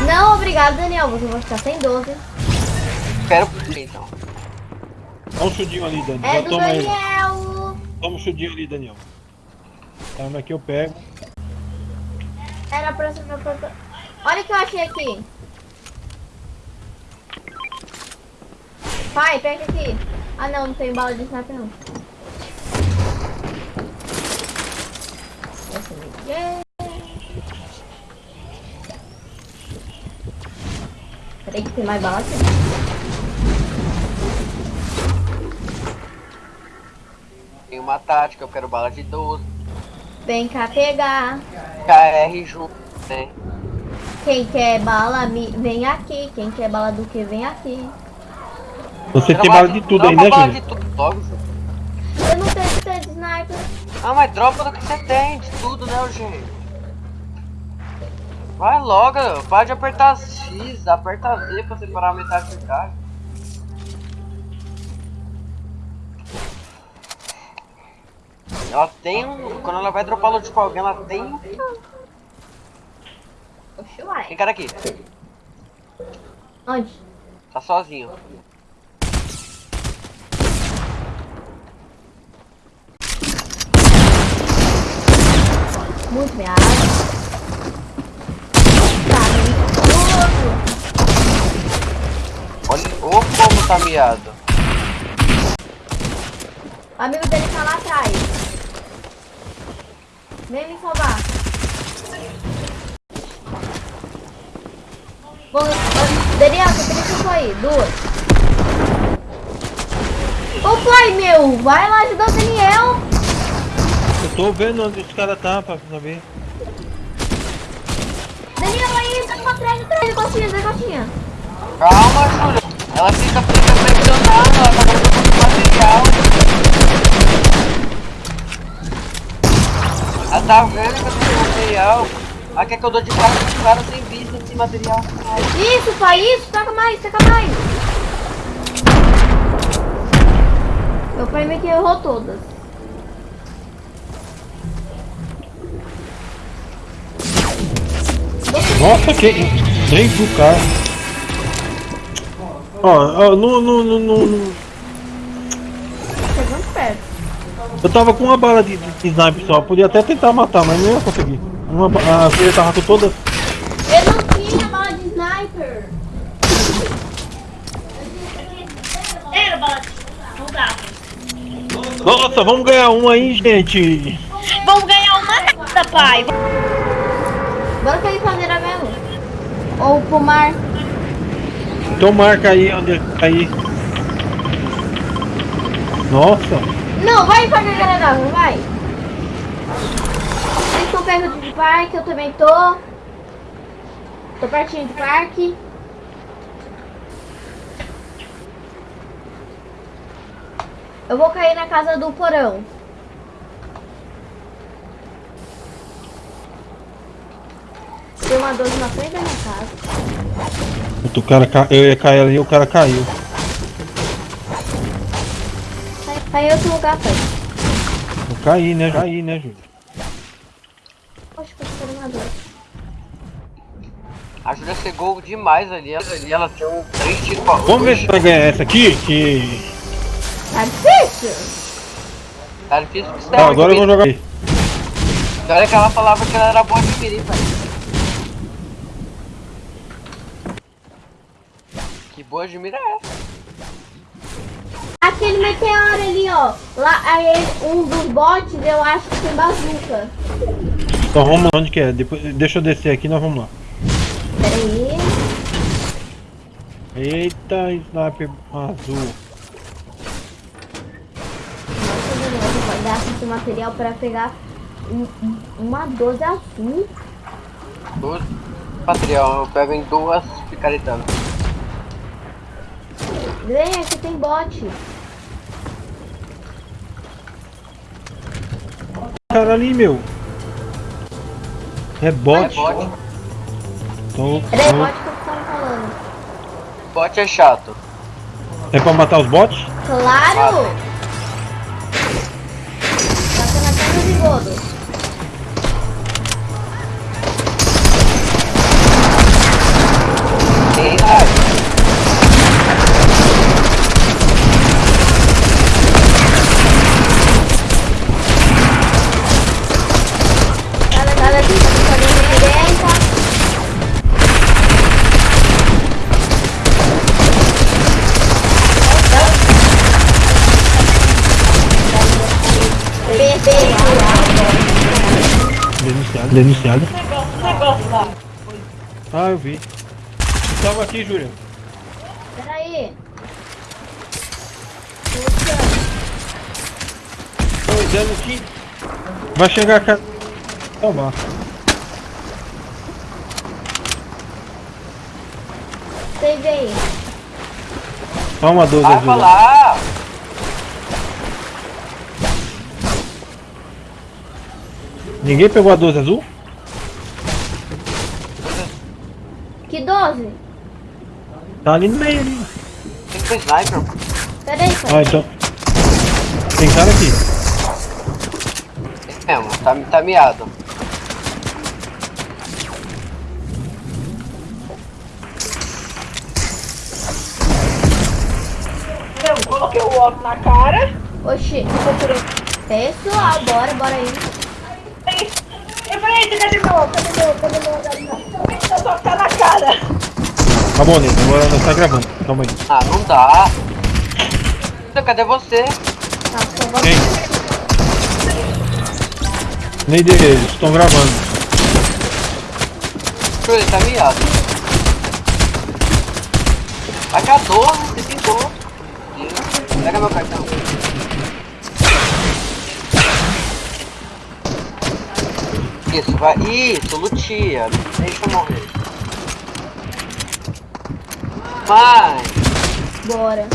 Não, obrigado, Daniel. Você vai ficar sem 12. Quero então. Dá um chudinho ali, Dani. É Já do toma ele. Daniel. Toma um chudinho ali, Daniel. A arma aqui eu pego. Era pra ser pra planta- Olha o que eu achei aqui. Pai, pega aqui. Ah, não, não tem bala de sniper, não. É- Peraí que tem mais bala aqui. Tem uma tática, eu quero bala de 12. Vem cá pegar. KR junto, né? Quem quer bala, me- vem aqui. Quem quer bala do que, vem aqui. Você tem bala de tudo aí, dropa né, bala Júlia? de tudo logo. Eu não tenho que ter de sniper. Ah, mas dropa do que você tem, de tudo, né, Eugênio? Vai logo, para de apertar X, aperta Z pra separar a metade do cara. Ela tem um. Quando ela vai dropar loot com alguém, ela tem. Oxe, uai. Tem cara aqui, Onde? tá sozinho. Muito bem. Tá, muito. Olha ô como tá miado. O amigo dele tá lá atrás. Vem me salvar. Bom, Daniel, você tem que aí. Duas. Ô pai meu, vai lá ajudar o Daniel. Eu tô vendo onde os caras tá pra saber. Daniel aí, tá pra trás, atrás da coxinha. Calma, Júlia. Ela fica, fica pressionando, ela tá muito material. Tá vendo que eu tô sem material. Ela quer que eu dou de cara com os caras sem vista, sem material. Isso, pai, isso, taca mais, taca mais. Meu pai meio que errou todas. Nossa, que. Trem pro carro. Ó, ó, no, no, no, no, no- Eu tava com uma bala de, de sniper só, podia até tentar matar, mas não ia conseguir. Uma, a filha tava com todas. Eu não tinha bala de sniper. Era bala não dava. Nossa, vamos ganhar um aí, gente. Vamos ganhar uma nada, pai. Bora pra ir pra Neira mesmo. Ou pro mar. Então marca aí onde cair. Nossa, Não, vai pra galera não, vai. Vocês estão perto do parque, eu também tô. Tô pertinho do parque. Eu vou cair na casa do porão. Tem uma 12 na frente da minha casa. O cara, ca- eu ia cair ali e o cara caiu. Aí- Aí outro lugar, pai. Eu caí, né? Caí, né, Júlio? Poxa, que eu uma 12. A Júlia cegou demais ali. Ela, ali ela tem um três tiros pra Vamos ver se vai ganhar essa aqui, que... Tá difícil. Tá difícil que você Tá, agora eu vou jogar aqui. Olha que ela falava que ela era boa de mirim, pai. Que boa de mira é essa? Aquele meteoro ali, ó. Lá, aí um dos bots, eu acho que tem bazuca. Então vamos lá, onde que é? Depois, deixa eu descer aqui, nós vamos lá. Pera aí. Eita, sniper azul. Nossa, beleza. Vai dar esse material pra pegar um- um- uma 12 azul. Duas material, eu pego em duas picaretando. Vem, aqui tem bot. Cara ali, meu. É bot. É bot. Então, aí, então, bot que eu tava falando. Bot é chato. é pra matar os bots? Claro! Tá sendo até no bigodo. Denunciado. Denunciado. Negócio lá. Ah, eu vi. Tava aqui, Júlia. Pera aí. Tô olhando aqui. Vai chegar a cara. Toma. Save aí. Toma 12 Vai azul. falar. Ninguém pegou a 12 azul? Que 12? Tá ali no meio ali. Tem que ser sniper. pô. Pera aí, pai. Ah, então. Tem cara aqui. Tem mesmo, tá, tá miado. Eu coloquei o óculos na cara. Oxi. Pessoal, bora, bora aí. Aí, Eu falei, "Eita, cadê meu? Cadê meu óculos? Eu só tá na cara. Tá bom, Ney. Agora nós tá gravando. Calma aí. Ah, não dá. Então, Cadê você? Tá. Quem? Nem deles. Estão gravando. Júlia, tá miado. Vai cá, 12, você tentou. Pega meu cartão. Isso, vai. Isso, lutia. Deixa eu morrer. Vai. Bora.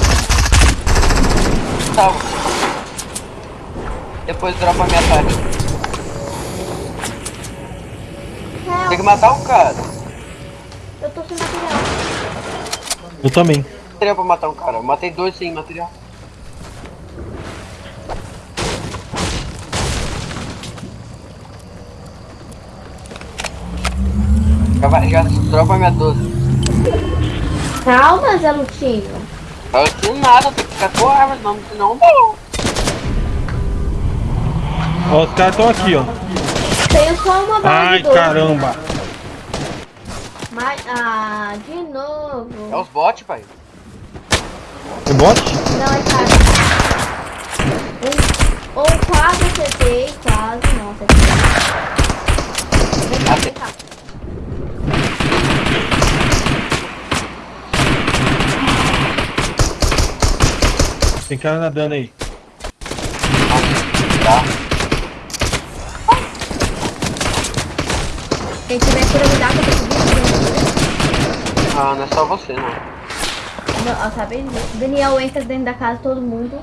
Tá. Depois dropa a minha tática. Tem que matar o cara. Eu tô sem material. Eu também. Material pra matar um cara. Eu matei dois sem material. Já, vai, já dropa minha 12. Calma, Zé Lutinho. Eu tenho nada, tenho que ficar com arma, senão, senão não. Ó, os caras estão aqui, ó. Tenho só uma bala Ai, caramba. Mas, ah, de novo. É os bots, pai. Tem bot? Não, é cara. Um, ou quase acertei, quase, não acertei. Vem cá, vem cá. Tem cara nadando aí. Tá. Quem tiver cura me dá eu tô subindo. Ah, não é só você, não. Não, ó, sabe? Daniel entra dentro da casa, todo mundo.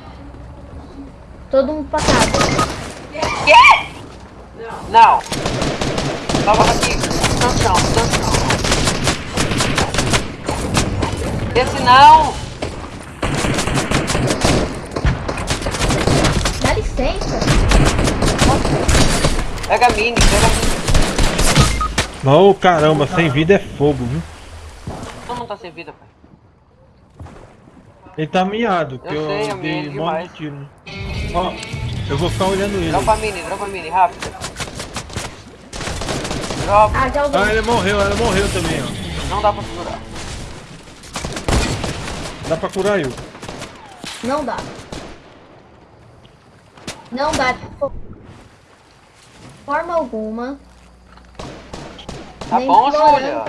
Todo mundo pra casa. Não. Tava aqui. No chão, no chão. Esse não. Pega a mini, pega a mini. Ô caramba, sem vida é fogo, viu? Todo mundo tá sem vida, pai. Ele tá miado, que Eu eu, sei, eu dei um monte de tiro. né? Ó, eu vou ficar olhando ele. Dropa a mini, dropa a mini, rápido. Dropa. Ah, já. Ah, ele morreu, ele morreu também, ó. Não dá pra segurar. Dá pra curar eu. Não dá. Não dá de fo- forma alguma. Tá Nem bom, Júlia?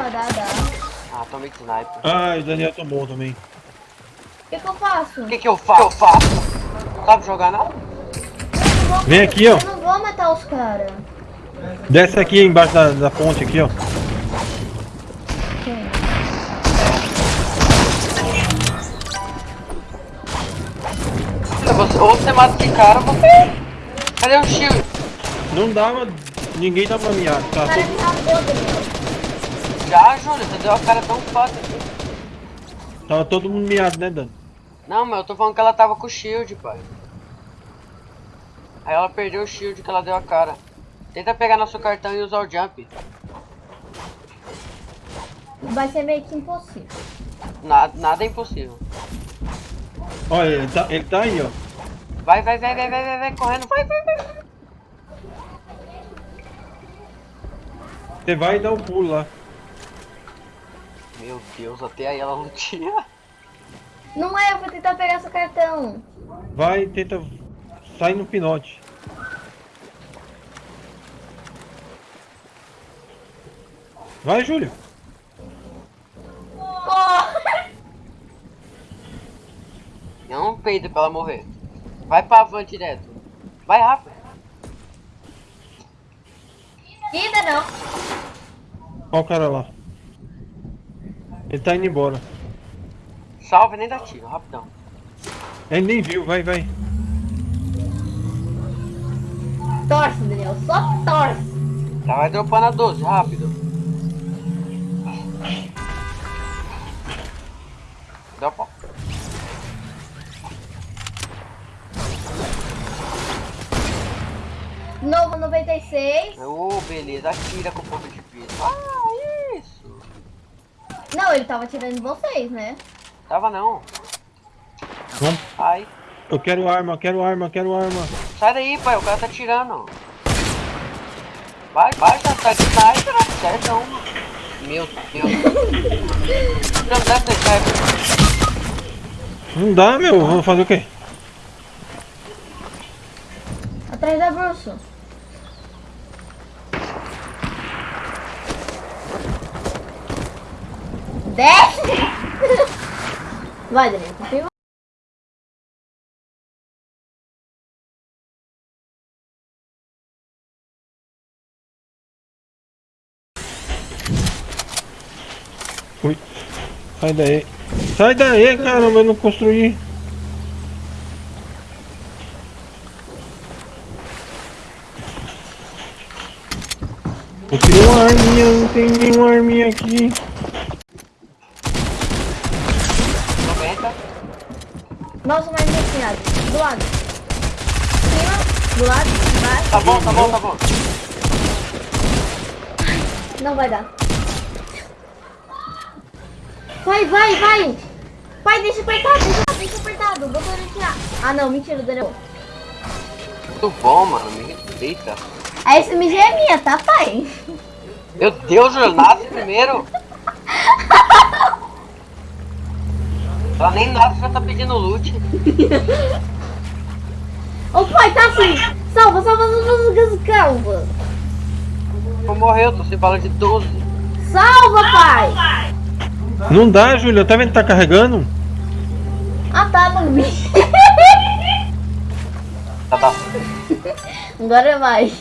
Ah, tomei de sniper. Ah, o Daniel tomou também. O que, que eu faço? O que que eu faço? O que eu faço? Não sabe jogar não? Eu não vou- Vem aqui, ó. Eu não vou matar os caras. Desce aqui embaixo da, da ponte aqui, ó. Você- Ou você mata esse cara, ou você... Cadê o shield? Não dava. Ninguém dava miado, tá? Cara. Já, Júlia, você deu a cara tão fácil. Tava todo mundo miado, né, Dani? Não, mas eu tô falando que ela tava com o shield, pai. Aí ela perdeu o shield que ela deu a cara. Tenta pegar nosso cartão e usar o jump. Vai ser meio que impossível. Nada, nada é impossível. Olha, ele tá, ele tá aí, ó. Vai, vai, vai, vai, vai, vai, vai, correndo, vai, vai, vai. Você vai e dá um pulo lá. Meu Deus, até aí ela não tinha. Não é, eu vou tentar pegar seu cartão. Vai e tenta. Sai no pinote. Vai, Júlio. Corre! Não peido pra ela morrer. Vai pra van direto. Vai rápido. Ainda não. Olha o cara lá. Ele tá indo embora. Salve, nem dá tiro, rapidão. Ele nem viu, vai, vai. Torce, Daniel. Só torce. Já vai dropando a 12, rápido. 96. Ô, beleza, atira com ponto de vida. Ah, isso. Não, ele tava tirando de vocês, né? Tava não. Vamos. Ai. Eu quero arma, eu quero arma, eu quero arma. Sai daí, pai, o cara tá tirando. Vai, vai, tá, tá de sniper, acerta uma. Meu Deus. Não dá essa sniper. Não dá, meu. Vamos fazer o quê? Atrás da Bruxo. Desce! Vai, Daniel. Ui. Sai daí. Sai daí, caramba, eu não construí. Eu queria uma arminha, não tem nenhuma arminha aqui. Nossa, mais enfiado. Do lado. Cima, do lado, embaixo. Tá bom, tá bom, tá bom. Não vai dar. Vai, vai, vai! Vai, deixa apertado, deixa, deixa apertado. Vou tirar. Ah, não, mentira, Daniel. Muito bom, mano. Me respeita. A SMG é minha, tá, pai? Meu Deus, Júlio, nasce primeiro. Ela nem nasce, já tá pedindo loot. Ô, pai, tá assim. Salva, salva, salva, salva, salva. Vou morrer, eu tô sem bala de 12. Salva, pai. Não dá, Júlia, tá vendo que tá carregando? Ah, tá, mano. Tá, tá. Agora vai.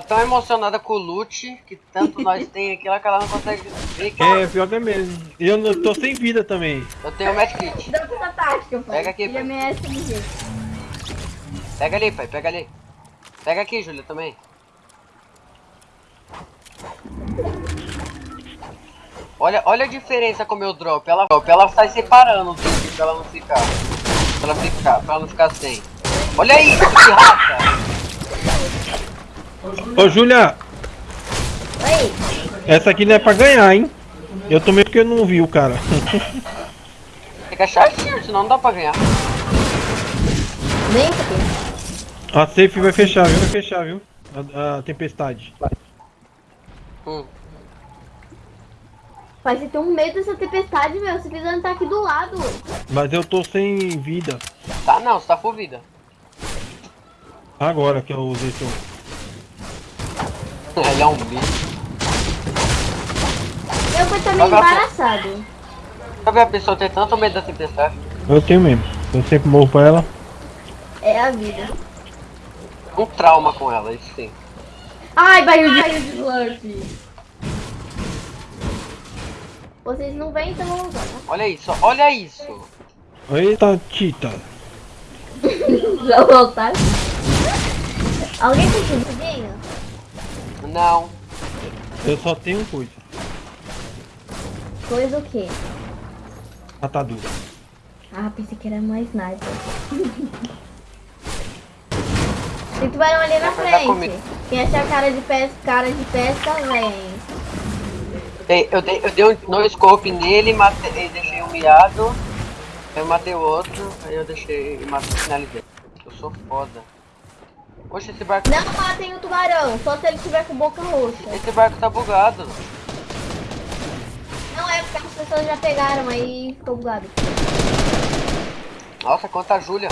Tá tão emocionada com o loot que tanto nós tem aqui lá que ela não consegue ver que É, pior que é mesmo. E eu não- tô sem vida também. eu tenho o medkit. Dá tática, pai. Pega aqui, pai. Pega ali, pai, pega ali. Pega aqui, Júlia, também. Olha, olha a diferença com o meu drop. Ela, ela sai separando pra ela não ficar. Pra ela ficar, pra ela não ficar sem. Olha isso, que raça! Ô, Júlia, Oi. essa aqui não é pra ganhar, hein? Eu tomei porque eu não vi o cara. Tem que achar certo, senão não dá pra ganhar. Aqui. A safe vai fechar, viu? Vai fechar, viu? A, a tempestade. Hum. Pai, você tem um medo dessa tempestade, meu. Você precisa estar aqui do lado. Mas eu tô sem vida. Tá não, você tá full vida. Agora que eu usei seu. Ele é um bicho. Eu fui também vai, embaraçado. Pra ver a pessoa ter tanto medo da tempestade. Eu tenho mesmo. Eu sempre morro pra ela. É a vida. Um trauma com ela, isso sim. Ai, barril de, slurp. Vocês não vêm, então vamos né? Olha isso, olha isso. Eita, Tita. Já voltar. Alguém tem tudinho? Não. Eu só tenho coisa. Coisa o quê? Atadura. Ah, pensei que era mais sniper. Tem tubarão ali na frente. Quem achar cara de pesca, cara de pesca, vem. Eu dei, eu dei um no scope nele, matei, deixei um miado. Eu matei o outro, aí eu deixei e matei, finalizei. Eu sou foda. Poxa, esse barco, Não matem o tubarão, só se ele tiver com boca roxa. esse barco tá bugado. Não é porque as pessoas já pegaram, aí ficou bugado. Nossa, quanta Júlia.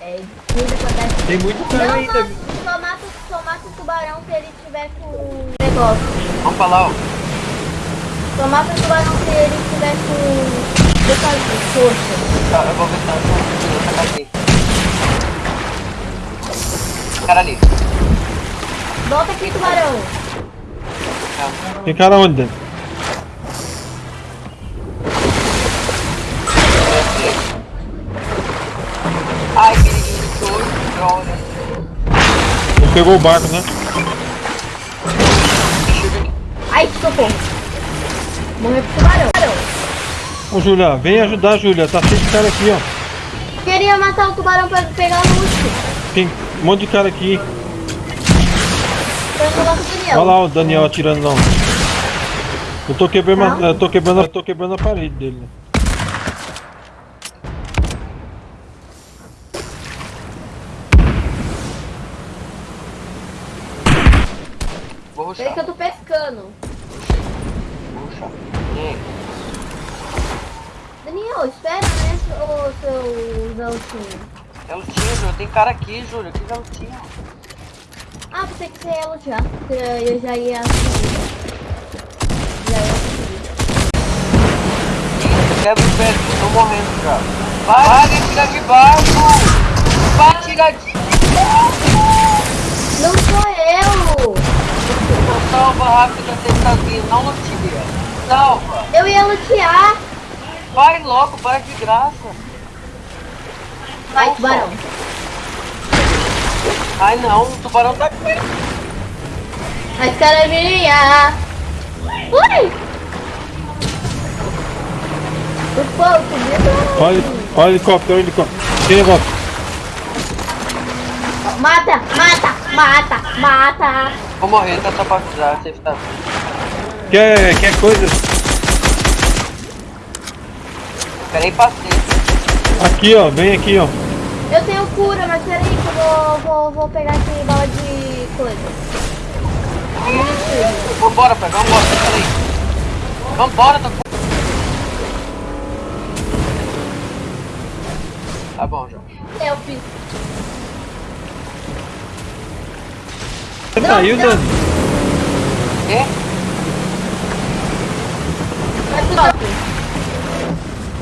É, cuida com a Tem muito cara Não ainda. mata, só mata, só mata o tubarão se ele tiver com negócio. Vamos falar, ó. Só mata o tubarão se ele tiver com boca roxa. Tá, eu vou ver se tá Cara ali. Volta aqui, tubarão. Tem cara onde? Dan? Ai, periguinho, dois, droga. Ele pegou o barco, né? Ai, socorro. Morreu pro tubarão. Ô, Júlia, vem ajudar, Júlia. Tá cheio de cara aqui, ó. Queria matar o tubarão pra pegar o loot. Tem um monte de cara aqui. Olha lá o Daniel atirando não. Eu tô quebrando, a- Não. eu tô quebrando, eu tô quebrando a parede dele. Peraí que eu tô pescando. Daniel, espera, né, o seu garotinho. É lutinha, Júlia. Tem cara aqui, Júlia. Que lutinha. Ah, pensei que você ia lutear. Eu já ia. Já ia subir. Quebra o pé. Tô morrendo já. Vai, vai tirar de barco. Vai tirar de Não sou eu! Então salva rápido a tentativa. Não lutia. Salva. Eu ia lutear! Vai logo, para de graça. Vai, tubarão. Ai não, o tubarão tá aqui. Mas caraminha! Ui! O fogo subiu. Olha, olha o helicóptero, olha o helicóptero. Negócio. Mata, mata, mata, mata! Vou morrer, tá só pra avisar. Você tá... Quer, quer coisa? Peraí, passei. Aqui, ó. Vem aqui, ó. Eu tenho cura, mas peraí que eu vou, vou, vou pegar aqui bala de coisa. Vambora, pai, vambora. Peraí. Vambora, tá com... Tá bom, já. Eu fiz. Você não. Dani? Quê? Vai pro top.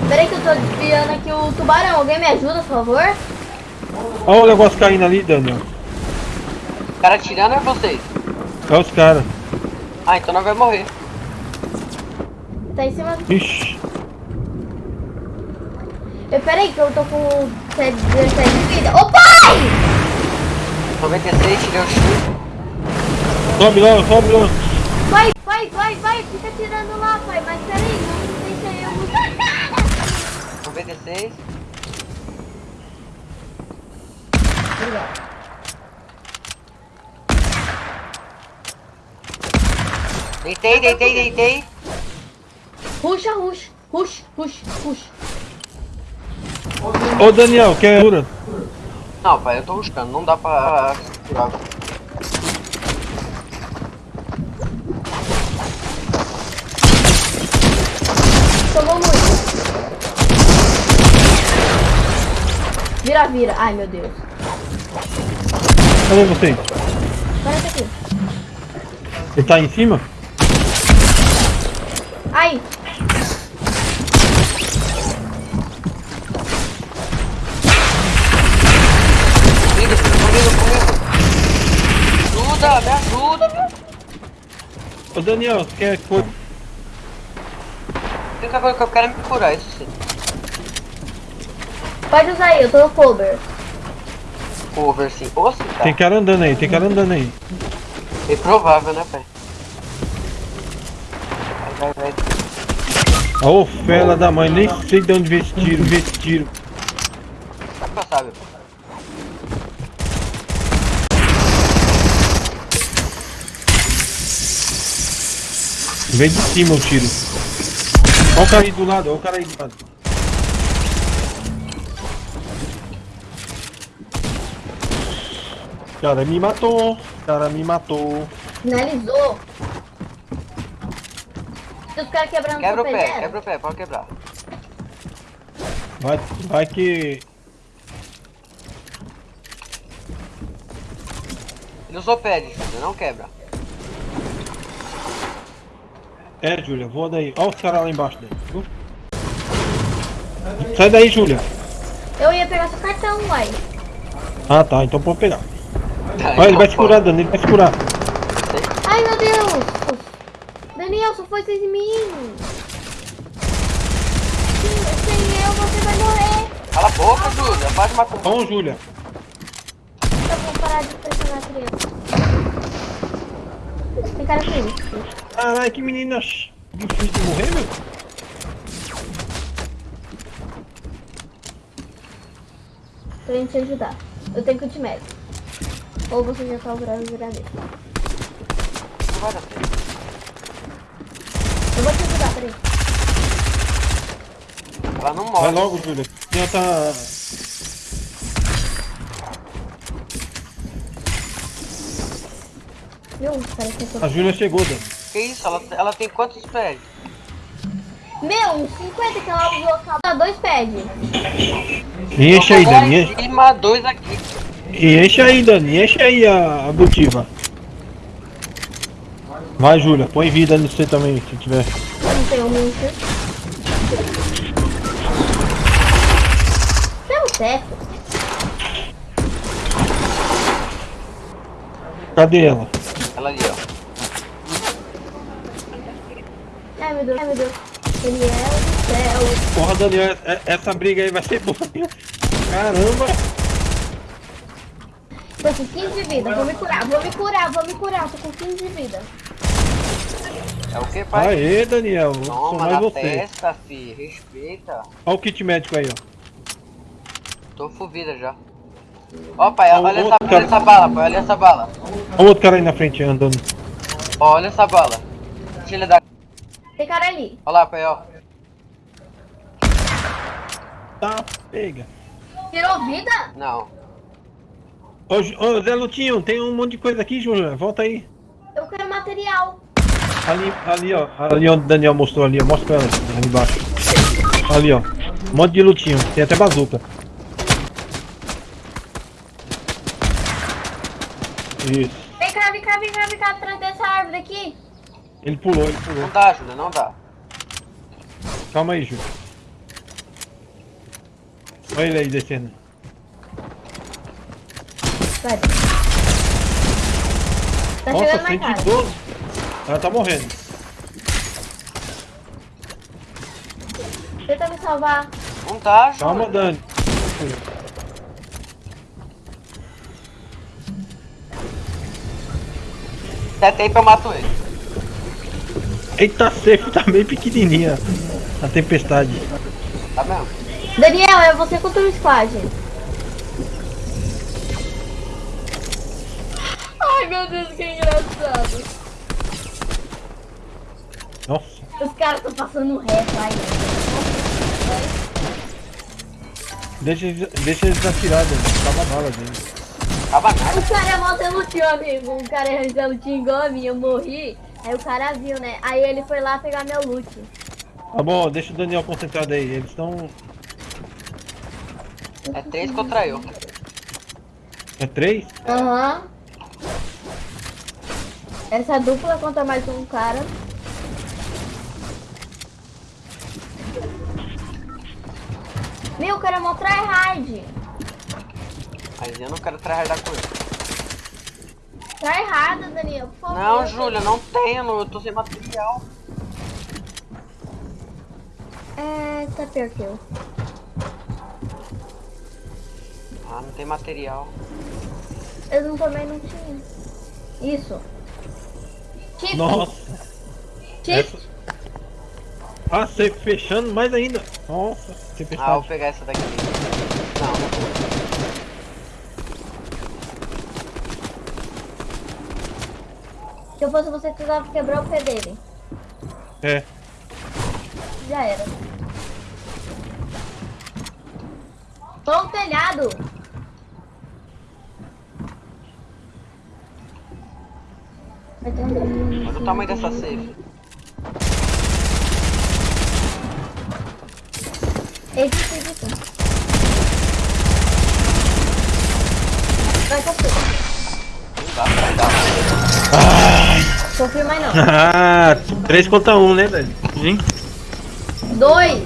Peraí que eu tô desviando aqui o tubarão. Alguém me ajuda, por favor? Olha o negócio caindo ali, Daniel. O cara tirando é vocês. É os caras. Ah, então nós vamos morrer. Tá em cima. Ixi. Eu, peraí que eu tô com 17 de vida. Ô pai! 96, tirei o chute. Sobe lá, sobe lá. Vai, vai, vai, vai. Fica tirando lá, pai. Mas peraí. 96. Obrigado. Deitei, deitei, deitei. Ruxa, ruxa. Ruxa, ruxa, ruxa. Ô Daniel, quer cura? Não, pai, eu tô buscando. Não dá pra curar. Tomou muito. Vira, vira. Ai, meu Deus. Cadê você? Para aqui. Ele tá em cima? Ai. Ajuda, me ajuda, meu. Ô Daniel, quer coisa que eu quero me curar, isso sim. Pode usar aí, eu tô no cover. Cover sim. Oxe, tá. Tem cara andando aí, tem cara andando aí. É provável, né, pai? Vai, vai, vai. Ô fela da mãe, nem sei de onde veio esse tiro, veio esse tiro. Pai. Vem de cima o tiro. Olha o cara aí do lado, olha o cara aí do lado. Cara, me matou. Cara, me matou. Finalizou. Se os caras quebrando Quebra o pé, zero. quebra o pé, pode quebrar. Vai, vai que. Ele usou pad, Júlia, não quebra. É, Júlia, voa daí. Olha os caras lá embaixo dele. viu? Sai daí, Júlia. Eu ia pegar seu cartão, uai. Ah, tá, então pode pegar. Olha, ele vai se curar, Dani, ele vai se curar. Ai, meu Deus. Daniel, só foi sem mim. Sem, eu, você vai morrer. Cala a boca, Júlia, pode matar. Bom, Júlia. Tá bom, parar de pressionar a criança. Tem cara feio. Caralho, que menina difícil de morrer, meu. Pra gente te ajudar. Eu tenho que te médico. Ou você já tá operando virar dele. Não vai dar certo. Eu vou te ajudar, peraí. Ela não Vai morre. logo, Júlia. Ela tá. Viu? Parece que eu tô... A Júlia chegou, Dani. Que isso? Ela, ela tem quantos pads? Meu, uns 50 que ela usou cada dois pads. E enche aí, Dani. em Enche, dois aqui. E enche aí, Dani. Enche aí a, a butiva. Vai, Júlia. Põe vida no você também, se tiver. Não tenho muito. Deu certo. Cadê ela? Ela ali, ó. Ai, meu Deus. Ai, meu Deus. Daniel do céu. Porra, Daniel, é- essa briga aí vai ser boa. Caramba. Tô com 15 de vida. Vou me curar, vou me curar, vou me curar. Tô com 15 de vida. É o que, pai? Aê, Daniel. Sou Toma mais na você. testa, fi. Respeita. Olha o kit médico aí, ó. Tô full vida já. Ó, pai, olha essa, cara. olha essa bala, pai. Olha essa bala. Olha o outro cara aí na frente andando. Ó, olha essa bala. Deixa ele dar. Tem cara ali. Olha lá, pai, ó. Tá, pega. Tirou vida? Não. Ô, ô, Zé Lutinho, tem um monte de coisa aqui, Júlia. Volta aí. Eu quero material. Ali, ali, ó. Ali onde o Daniel mostrou ali, ó. Mostra pra ela, ali embaixo. Ali, ó. Um monte de lutinho. Tem até bazuca. Isso. Vem cá, vem cá, vem cá, vem cá, atrás dessa árvore aqui. Ele pulou, ele pulou. Não dá, Júlia, não dá. Calma aí, Júlia. Olha ele aí descendo. Vai. Tá Nossa, chegando mais cara. 112. Ela tá morrendo. Tenta me salvar. Não tá, Júlia. Calma, Dani. Aí pra eu mato ele. Eita, safe tá bem pequenininha. A tempestade. Tá mesmo? Daniel, é você contra o squad. Ai meu Deus, que engraçado. Nossa. Os caras estão passando reto aí. Deixa, eles- deixa eles atirar, Dani. Tava bala dele. Tava nada. O cara é mó lutinho, amigo. O cara é lutinho igual a mim, eu morri. Aí o cara viu, né? Aí ele foi lá pegar meu loot. Tá bom, deixa o Daniel concentrado aí. Eles estão. É três contra eu. É três? Aham. Essa dupla contra mais um cara. Meu, o cara é mó tryhard. Mas eu não quero tryhardar com ele. Tryhard, Daniel, por favor. Não, Júlia, não tenho. Eu tô sem material. É, tá pior que eu. Ah, não tem material. Eu não, também não tinha. Isso. Chip. Nossa. Chip. Essa... Ah, safe fechando mais ainda. Nossa, Ah, vou pegar essa daqui. Não. Se eu fosse você, precisava quebrar o pé dele. É. Já era. Tô no telhado. Olha o tamanho dessa safe. Edita, edita. Vai, confia. Não dá pra dar. Confia mais não. Ah, 3 contra 1, né, Dani? Hein? Dois.